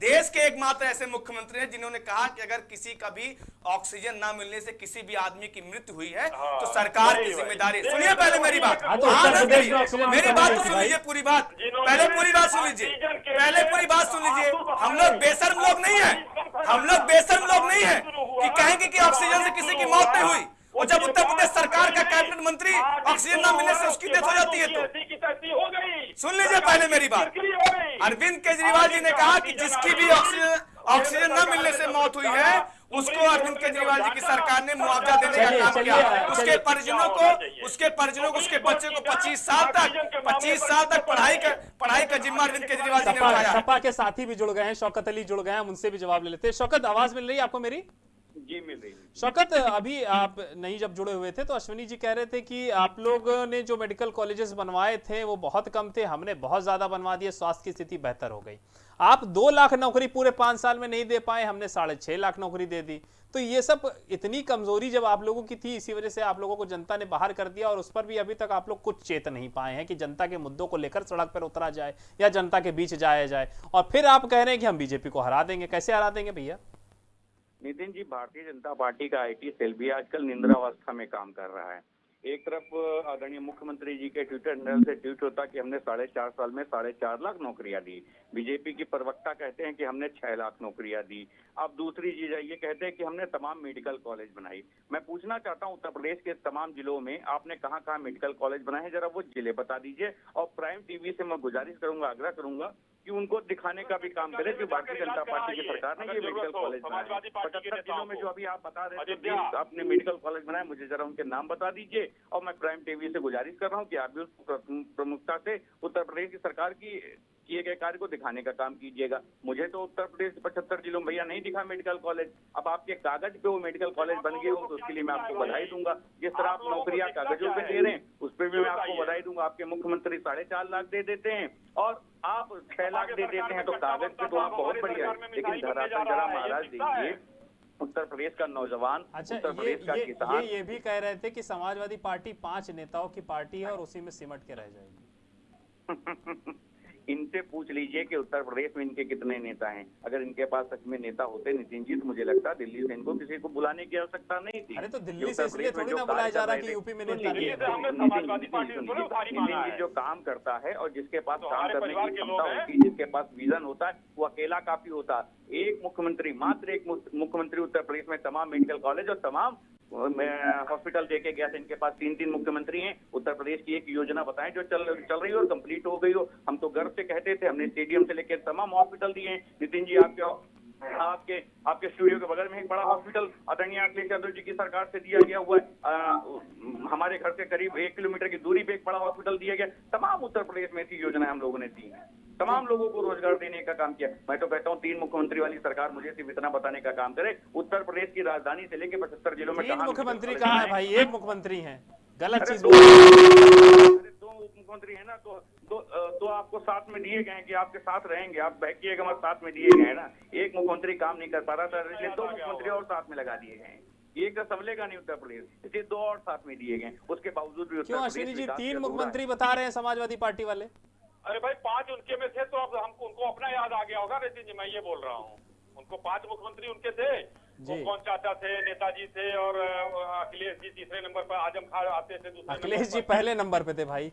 देश के एकमात्र ऐसे मुख्यमंत्री हैं जिन्होंने कहा कि अगर किसी का भी ऑक्सीजन ना मिलने से किसी भी आदमी की मृत्यु हुई है हाँ, तो सरकार की। ज़िम्मेदारी। सुनिए पहले मेरी बात। हाँ, तो। मेरी बात तो सुन लीजिए पूरी बात। पहले पूरी बात सुन लीजिए पहले पूरी बात सुन लीजिए हम लोग बेसर्म लोग नहीं है। हम लोग बेसर्म लोग नहीं है कि कहेंगे कि ऑक्सीजन से किसी की मौत नहीं हुई। और जब उत्तर प्रदेश सरकार का कैबिनेट मंत्री ऑक्सीजन ना मिलने से उसकी डेथ हो जाती है तो। सुन लीजिए पहले मेरी बात। अरविंद केजरीवाल जी ने कहा कि जिसकी भी ऑक्सीजन ऑक्सीजन न मिलने से मौत हुई है उसको अरविंद केजरीवाल जी की सरकार ने मुआवजा देने का काम किया। उसके परिजनों को उसके परिजनों को उसके बच्चे को 25 साल तक 25 साल तक पढ़ाई का पढ़ाई का जिम्मा अरविंद केजरीवाल जी ने उठाया। सपा के साथी भी जुड़ गए हैं शौकत अली जुड़ गए हैं उनसे भी जवाब ले लेते हैं। शौकत आवाज़ मिल रही है आपको मेरी? जी मिल रही शौकत अभी आप नहीं जब जुड़े हुए थे तो अश्विनी जी कह रहे थे कि आप लोगों ने जो मेडिकल कॉलेजेस बनवाए थे, वो बहुत कम थे, हमने बहुत ज़्यादा बनवा दिए, स्वास्थ्य की स्थिति बेहतर हो गई। आप दो लाख नौकरी पूरे पाँच साल में नहीं दे पाए, हमने साढ़े छह लाख नौकरी दे दी। तो ये सब इतनी कमज़ोरी जब आप लोगों की थी, इसी वजह से आप लोगों को जनता ने बाहर कर दिया और उस पर भी अभी तक आप लोग कुछ चेत नहीं पाए हैं कि जनता के मुद्दों को लेकर सड़क पर उतरा जाए या जनता के बीच जाया जाए। और फिर आप कह रहे हैं कि हम बीजेपी को हरा देंगे। कैसे हरा देंगे भैया? नितिन जी, भारतीय जनता पार्टी का आईटी सेल भी आजकल निंद्रावस्था में काम कर रहा है। एक तरफ़, आदरणीय मुख्यमंत्री जी के ट्विटर हैंडल से ट्वीट होता कि हमने साढ़े चार साल में साढ़े चार लाख नौकरियाँ दी। बीजेपी की प्रवक्ता कहते हैं कि हमने छह लाख नौकरियाँ दी। अब दूसरी चीज़ ये कहते हैं कि हमने तमाम मेडिकल कॉलेज बनाई। मैं पूछना चाहता हूँ, उत्तर प्रदेश के तमाम जिलों में आपने कहाँ कहाँ मेडिकल कॉलेज बनाए हैं? जरा वो ज़िले बता दीजिए और प्राइम टीवी से मैं गुजारिश करूँगा, आग्रह करूँगा कि उनको दिखाने का भी काम करे जो भारतीय जनता पार्टी की सरकार ने ये मेडिकल कॉलेज बनाया पचहत्तर दिनों में जो अभी आप बता रहे थे आपने मेडिकल कॉलेज बनाया मुझे जरा उनके नाम बता दीजिए और मैं प्राइम टीवी से गुजारिश कर रहा हूँ की आप भी उस प्रमुखता से उत्तर प्रदेश की सरकार की किए गए कार्य को दिखाने का काम कीजिएगा। मुझे तो उत्तर प्रदेश के पचहत्तर जिलों में भैया नहीं दिखा मेडिकल कॉलेज। अब आपके कागज़ पे वो मेडिकल कॉलेज बन गए हो तो उसके लिए मैं आपको बधाई दूँगा। जिस तरह आप नौकरियाँ कागजों पे दे रहे हैं उस पर भी मैं आपको बधाई दूँगा। आपके मुख्यमंत्री साढ़े चार लाख दे देते हैं। और आप छह लाख दे देते हैं तो कागज़ पे तो आप बहुत बढ़िया है। लेकिन धरातल जरा महाराज देखिए उत्तर प्रदेश का नौजवान अच्छा उत्तर प्रदेश का किसान। ये ये भी कह रहे थे कि समाजवादी पार्टी पाँच नेताओं की पार्टी है और उसी में सिमट के रह जाएगी। इनसे पूछ लीजिए कि उत्तर प्रदेश में इनके कितने नेता हैं। अगर इनके पास सच में नेता होते नितिन जी तो मुझे लगता है दिल्ली से इनको किसी को बुलाने की आवश्यकता नहीं थी। अरे तो दिल्ली से इसलिए थोड़ी ना बुलाया जा रहा कि यूपी में नेता नितिन, समाजवादी पार्टी नितिन, को खाली नितिन माना जी जो काम करता है और जिसके पास तो काम करने की क्षमता होती जिसके पास विजन होता है वो अकेला काफ़ी होता। एक मुख्यमंत्री मात्र एक मुख्यमंत्री उत्तर प्रदेश में तमाम मेडिकल कॉलेज और तमाम हॉस्पिटल देके गया था, इनके पास तीन तीन मुख्यमंत्री हैं। उत्तर प्रदेश की एक योजना बताएँ जो चल चल रही हो और कंप्लीट हो गई हो। हम तो गर्व से कहते थे, हमने स्टेडियम से लेकर तमाम हॉस्पिटल दिए हैं। नितिन जी, आपके आपके आपके स्टूडियो के बगल में एक बड़ा हॉस्पिटल आदरणीय अखिलेश यादव जी की सरकार से दिया गया हुआ है। हमारे घर से करीब एक किलोमीटर की दूरी पे एक बड़ा हॉस्पिटल दिया गया। तमाम उत्तर प्रदेश में ऐसी योजनाएँ हम लोगों ने दी हैं। तमाम लोगों को रोज़गार देने का काम किया। मैं तो कहता हूँ तीन मुख्यमंत्री वाली सरकार मुझे सिर्फ़ इतना बताने का काम करे उत्तर प्रदेश की राजधानी से लेकर पचहत्तर जिलों में मुख्यमंत्री कहाँ है भाई? एक मुख्यमंत्री हैं। गलत चीज़ दो दो उप मुख्यमंत्री है ना तो दो दो आपको साथ में दिए गए कि आपके साथ रहेंगे? आप बहकिएगा मत साथ में दिए गए ना? एक मुख्यमंत्री काम नहीं कर पा रहा था इसलिए दो मुख्यमंत्री और साथ में लगा दिए गए एक तो संभलेगा नहीं उत्तर प्रदेश इसलिए दो और साथ में दिए गए उसके बावजूद भी उत्तर क्यों प्रदेश अश्विनी जी तीन। मुख्यमंत्री बता रहे हैं समाजवादी पार्टी वाले? अरे भाई पाँच उनके में थे तो अब हमको उनको अपना याद आ गया होगा नितिन जी मैं ये बोल रहा हूँ। उनको पाँच मुख्यमंत्री उनके थे। वो कौन चाचा थे नेताजी थे और अखिलेश जी तीसरे नंबर पर आज़म खान आते थे दूसरे अखिलेश जी पहले नंबर पे थे भाई।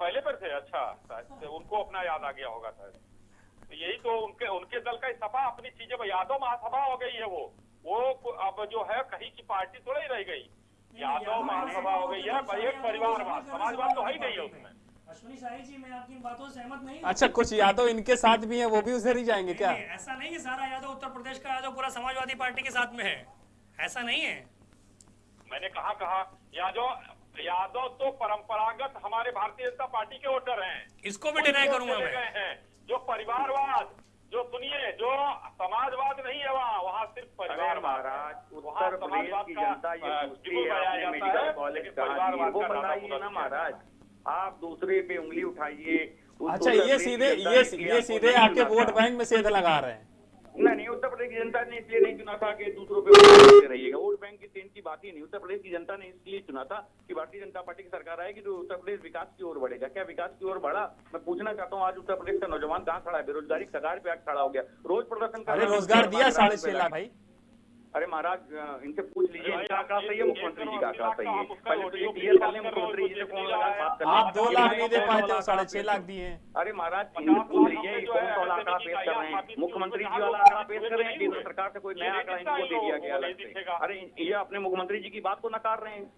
पहले पर थे? अच्छा शायद उनको अपना याद आ गया होगा शायद। तो यही तो उनके उनके दल का सभा अपनी चीज़ें यादव महासभा हो गई है वो। वो अब जो है कहीं की पार्टी थोड़ा ही रह गई। यादव महासभा हो गई है एक परिवारवाद समाजवाद तो है ही नहीं है। उसमें। अश्विनी शाही जी मैं आपकी बातों से सहमत नहीं अच्छा कुछ यादव इनके साथ भी हैं वो भी उधर ही जाएँगे क्या? नहीं, ऐसा नहीं कि सारा यादव उत्तर प्रदेश का यादव पूरा समाजवादी पार्टी के साथ में है। ऐसा नहीं है। मैंने कहा कहा यादव यादव तो परंपरागत हमारे भारतीय जनता पार्टी के वोटर हैं। इसको भी डिनाई करूँगा मैं। जो परिवारवाद जो सुनिए जो समाजवाद नहीं है वहाँ वहाँ सिर्फ़ परिवारवाद महाराज है। उत्तर वहाँ प्रदेश समाजवाद की जनता ये पूछती है जाता मेडिकल है, कॉलेज परिवारवाद वो का बताइए ना महाराज। आप दूसरे पे उंगली उठाइए अच्छा ये सीधे ये ये सीधे आपके वोट बैंक में सेध लगा रहे हैं। नहीं नहीं उत्तर प्रदेश की जनता ने इसलिए नहीं चुना था कि दूसरों पे वोट रहिएगा। वोट बैंक की सेन की बात ही नहीं। उत्तर प्रदेश की जनता ने इसलिए चुना था कि भारतीय जनता पार्टी की सरकार आएगी तो उत्तर प्रदेश विकास की ओर बढ़ेगा। क्या विकास की ओर बढ़ा? मैं पूछना चाहता हूँ आज उत्तर प्रदेश का नौजवान कहाँ खड़ा है? बेरोजगारी कगार पे आज खड़ा हो गया। रोज प्रदर्शन कर रोज़गार दिया साढ़े छह लाख। भाई अरे महाराज इनसे पूछ लीजिए। इनका आंकड़ा सही है मुख्यमंत्री जी का आंकड़ा सही है। पहले तो ये क्लियर कर लें मुख्यमंत्री जी से फ़ोन लगा बात कर आप दो लाख नहीं दे पाए थे साढ़े छह लाख दिए हैं। अरे महाराज इनसे पूछ लीजिए कौन है सा वाला आंकड़ा पेश कर रहे हैं। मुख्यमंत्री जी वाला आंकड़ा पेश कर रहे हैं केंद्र सरकार से कोई नया आंकड़ा इनको दे दिया गया अलग से। अरे ये अपने मुख्यमंत्री जी की बात को नकार रहे हैं।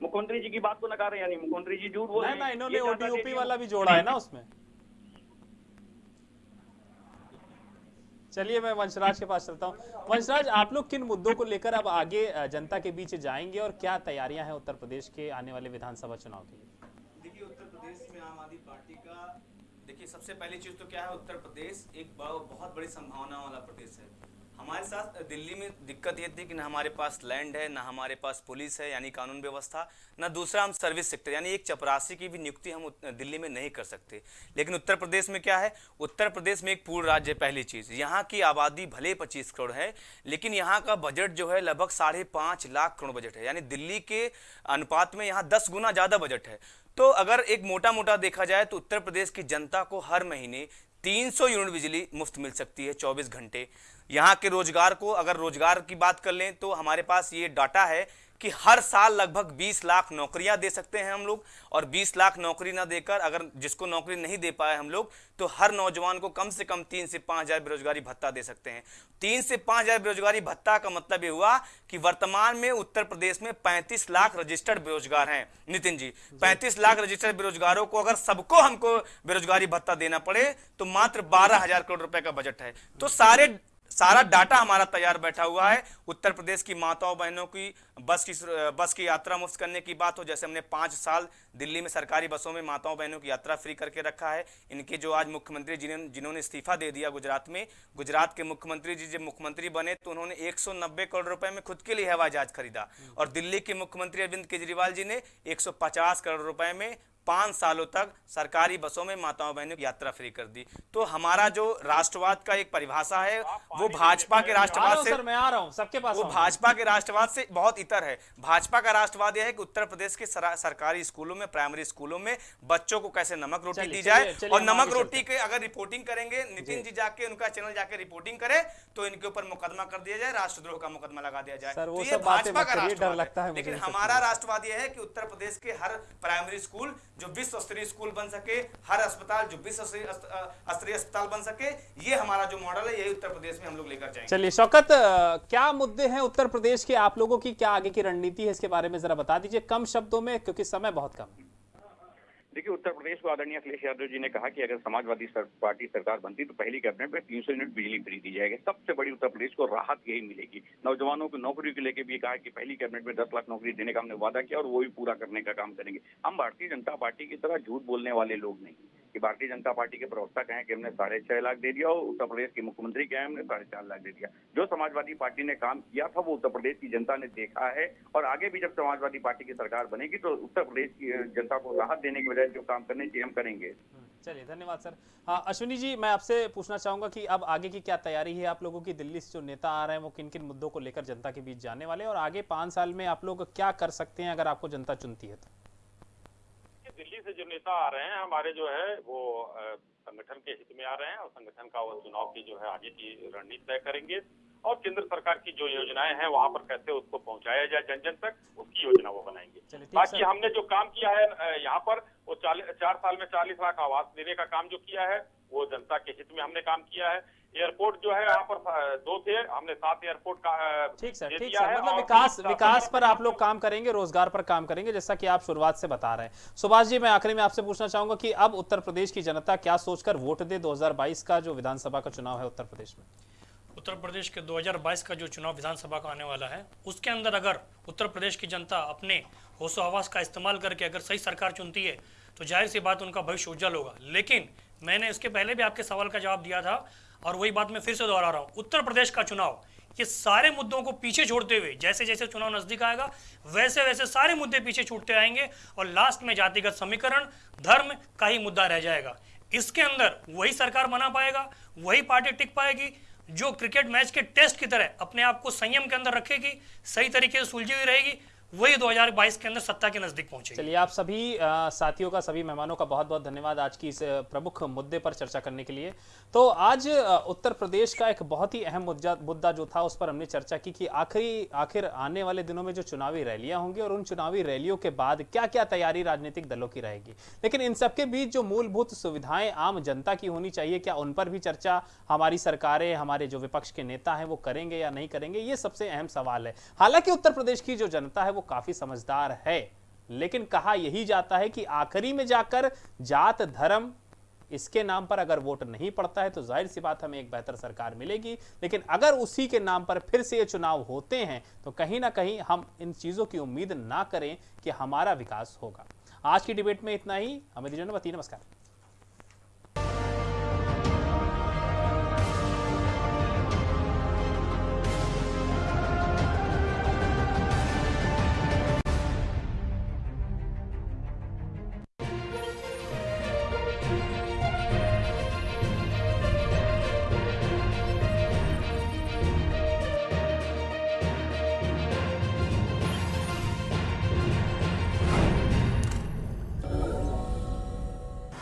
मुख्यमंत्री जी की बात को नकार रहे हैं यानी मुख्यमंत्री जी झूठ बोल रहे हैं। इन्होंने दिया। वाला भी जोड़ा है ना उसमें। चलिए मैं वंशराज के पास चलता हूँ। वंशराज, आप लोग किन मुद्दों को लेकर अब आगे जनता के बीच जाएँगे और क्या तैयारियाँ हैं उत्तर प्रदेश के आने वाले विधानसभा चुनाव के लिए? देखिए, उत्तर प्रदेश में आम आदमी पार्टी का, देखिए, सबसे पहली चीज़ तो क्या है, उत्तर प्रदेश एक बहुत बड़ी संभावना वाला प्रदेश है। हमारे साथ दिल्ली में दिक्कत ये थी कि ना हमारे पास लैंड है, ना हमारे पास पुलिस है, यानी कानून व्यवस्था, ना दूसरा हम सर्विस सेक्टर यानी एक चपरासी की भी नियुक्ति हम दिल्ली में नहीं कर सकते। लेकिन उत्तर प्रदेश में क्या है? उत्तर प्रदेश में एक पूर्ण राज्य है, पहली चीज़। यहाँ की आबादी भले पच्चीस करोड़ है, लेकिन यहाँ का बजट जो है लगभग साढ़े लाख करोड़ बजट है। यानी दिल्ली के अनुपात में यहाँ दस गुना ज़्यादा बजट है। तो अगर एक मोटा मोटा देखा जाए तो उत्तर प्रदेश की जनता को हर महीने 300 यूनिट बिजली मुफ़्त मिल सकती है 24 घंटे। यहाँ के रोज़गार को अगर रोज़गार की बात कर लें तो हमारे पास ये डाटा है कि हर साल लगभग 20 लाख नौकरियाँ दे सकते हैं हम लोग। और 20 लाख नौकरी ना देकर अगर जिसको नौकरी नहीं दे पाए हम लोग तो हर नौजवान को कम से कम तीन से पाँच हज़ार बेरोजगारी भत्ता दे सकते हैं। तीन से पाँच हज़ार बेरोजगारी भत्ता का मतलब ये हुआ कि वर्तमान में उत्तर प्रदेश में 35 लाख रजिस्टर्ड बेरोजगार हैं। नितिन जी 35 लाख रजिस्टर्ड बेरोजगारों को अगर सबको हमको बेरोजगारी भत्ता देना पड़े तो मात्र बारह करोड़ रुपए का बजट है। तो सारे सारा डाटा हमारा तैयार बैठा हुआ है। उत्तर प्रदेश की माताओं बहनों की बस की बस की यात्रा मुफ़्त करने की बात हो, जैसे हमने पाँच साल दिल्ली में सरकारी बसों में माताओं बहनों की यात्रा फ्री करके रखा है। इनके जो आज मुख्यमंत्री जिन्होंने जिन्होंने इस्तीफा दे दिया गुजरात में, गुजरात के मुख्यमंत्री जी जब मुख्यमंत्री बने तो उन्होंने 190 करोड़ रुपए में खुद के लिए हवाई जहाज़ खरीदा। और दिल्ली के मुख्यमंत्री अरविंद केजरीवाल जी ने 150 करोड़ रुपए में पाँच सालों तक सरकारी बसों में माताओं बहनों की यात्रा फ्री कर दी। तो हमारा जो राष्ट्रवाद का एक परिभाषा है वो भाजपा के राष्ट्रवाद से मैं आ रहा हूँ सबके पास वो भाजपा के राष्ट्रवाद से बहुत इतर है। भाजपा का राष्ट्रवाद यह है कि उत्तर प्रदेश के सरकारी स्कूलों में प्राइमरी स्कूलों में बच्चों को कैसे नमक रोटी दी जाए और नमक रोटी के अगर रिपोर्टिंग करेंगे नितिन जी। जाके उनका चैनल जाके रिपोर्टिंग करे तो इनके ऊपर मुकदमा कर दिया जाए राष्ट्रद्रोह का मुकदमा लगा दिया जाए। तो ये भाजपा का राष्ट्रवाद लगता है है लेकिन हमारा राष्ट्रवाद यह है कि उत्तर प्रदेश के हर प्राइमरी स्कूल जो विश्व स्तरीय स्कूल बन सके, हर अस्पताल जो विश्व स्तरीय अस्पताल बन सके, ये हमारा जो मॉडल है, यही उत्तर प्रदेश में हम लोग लेकर जाएँगे। चलिए, शौकत क्या मुद्दे हैं उत्तर प्रदेश के आप लोगों की? क्या आगे की रणनीति है? इसके बारे में जरा बता दीजिए, कम शब्दों में, क्योंकि समय बहुत कम है। देखिए उत्तर प्रदेश को आदरणीय अखिलेश यादव जी ने कहा कि अगर समाजवादी सर, पार्टी सरकार बनती तो पहली कैबिनेट में 300 यूनिट बिजली फ्री दी जाएगी। सबसे बड़ी उत्तर प्रदेश को राहत यही मिलेगी। नौजवानों को नौकरी को लेकर भी कहा कि पहली कैबिनेट में 10 लाख नौकरी देने का हमने वादा किया और वो भी पूरा करने का काम करेंगे। हम भारतीय जनता पार्टी की तरह झूठ बोलने वाले लोग नहीं। कि भारतीय जनता पार्टी के प्रवक्ता कहें कि हमने साढ़े छह लाख दे दिया और उत्तर प्रदेश के मुख्यमंत्री कहें हमने साढ़े चार लाख दे दिया। जो समाजवादी पार्टी ने काम किया था, वो उत्तर प्रदेश की जनता ने देखा है और आगे भी जब समाजवादी पार्टी की सरकार बनेगी तो उत्तर प्रदेश की जनता को राहत देने की बजाय जो काम करने चाहिए, हम करेंगे। चलिए, धन्यवाद, सर। हाँ अश्विनी जी, मैं आपसे पूछना चाहूँगा कि अब आगे की क्या तैयारी है? आप लोगों की दिल्ली से जो नेता आ रहे हैं, वो किन किन मुद्दों को लेकर जनता के बीच जाने वाले और आगे पाँच साल में आप लोग क्या कर सकते हैं, अगर आपको जनता चुनती है तो? दिल्ली से जो नेता आ रहे हैं हमारे जो है वो संगठन के हित में आ रहे हैं और संगठन का वो चुनाव की जो है आगे की रणनीति तय करेंगे। और केंद्र सरकार की जो योजनाएँ हैं वहाँ पर कैसे उसको पहुँचाया जाए जन जन तक उसकी योजना वो बनाएँगे। बाकी हमने जो काम किया है यहाँ पर वो चार साल में चालीस लाख आवास देने का काम जो किया है वो जनता के हित में हमने काम किया है। एयरपोर्ट जो है यहाँ पर दो थे। हमने सात एयरपोर्ट का ठीक सर ठीक सर मतलब विकास विकास पर आप लोग काम करेंगे रोज़गार पर काम करेंगे जैसा कि आप शुरुआत से बता रहे हैं। सुभाष जी मैं आखिरी में आपसे पूछना चाहूँगा कि अब उत्तर प्रदेश की जनता क्या सोचकर वोट दे 2022 का जो विधानसभा का चुनाव है उत्तर प्रदेश में? उत्तर प्रदेश के 2022 का जो चुनाव विधानसभा का आने वाला है उसके अंदर अगर उत्तर प्रदेश की जनता अपने होशो हवास का इस्तेमाल करके अगर सही सरकार चुनती है तो ज़ाहिर सी बात उनका भविष्य उज्जवल होगा। लेकिन मैंने इसके पहले भी आपके सवाल का जवाब दिया था और वही बात मैं फिर से दोहरा रहा हूँ। उत्तर प्रदेश का चुनाव, ये सारे मुद्दों को पीछे छोड़ते हुए, जैसे जैसे चुनाव नज़दीक आएगा, वैसे वैसे सारे मुद्दे पीछे छूटते आएँगे और लास्ट में जातिगत समीकरण, धर्म का ही मुद्दा रह जाएगा। इसके अंदर वही सरकार बना पाएगा, वही पार्टी टिक पाएगी, जो क्रिकेट मैच के टेस्ट की तरह अपने आप को संयम के अंदर रखेगी, सही तरीके से सुलझी हुई रहेगी वही 2022 के अंदर सत्ता के नज़दीक पहुँचे चलिए, आप सभी साथियों का, सभी मेहमानों का बहुत बहुत धन्यवाद आज की इस प्रमुख मुद्दे पर चर्चा करने के लिए। तो आज उत्तर प्रदेश का एक बहुत ही अहम मुद्दा जो था उस पर हमने चर्चा की कि आखिरी, आखिर आने वाले दिनों में जो चुनावी रैलियाँ होंगी और उन चुनावी रैलियों के बाद क्या क्या तैयारी राजनीतिक दलों की रहेगी। लेकिन इन सबके बीच जो मूलभूत सुविधाएँ आम जनता की होनी चाहिए, क्या उन पर भी चर्चा हमारी सरकारें, हमारे जो विपक्ष के नेता हैं, वो करेंगे या नहीं करेंगे, ये सबसे अहम सवाल है। हालाँकि उत्तर प्रदेश की जो जनता है वो काफ़ी समझदार है। लेकिन कहा यही जाता है कि आखिरी में जाकर जात धर्म इसके नाम पर अगर वोट नहीं पड़ता है तो ज़ाहिर सी बात हमें एक बेहतर सरकार मिलेगी। लेकिन अगर उसी के नाम पर फिर से ये चुनाव होते हैं तो कहीं ना कहीं हम इन चीज़ों की उम्मीद ना करें कि हमारा विकास होगा। आज की डिबेट में इतना ही। हमें दीजिए नमस्कार।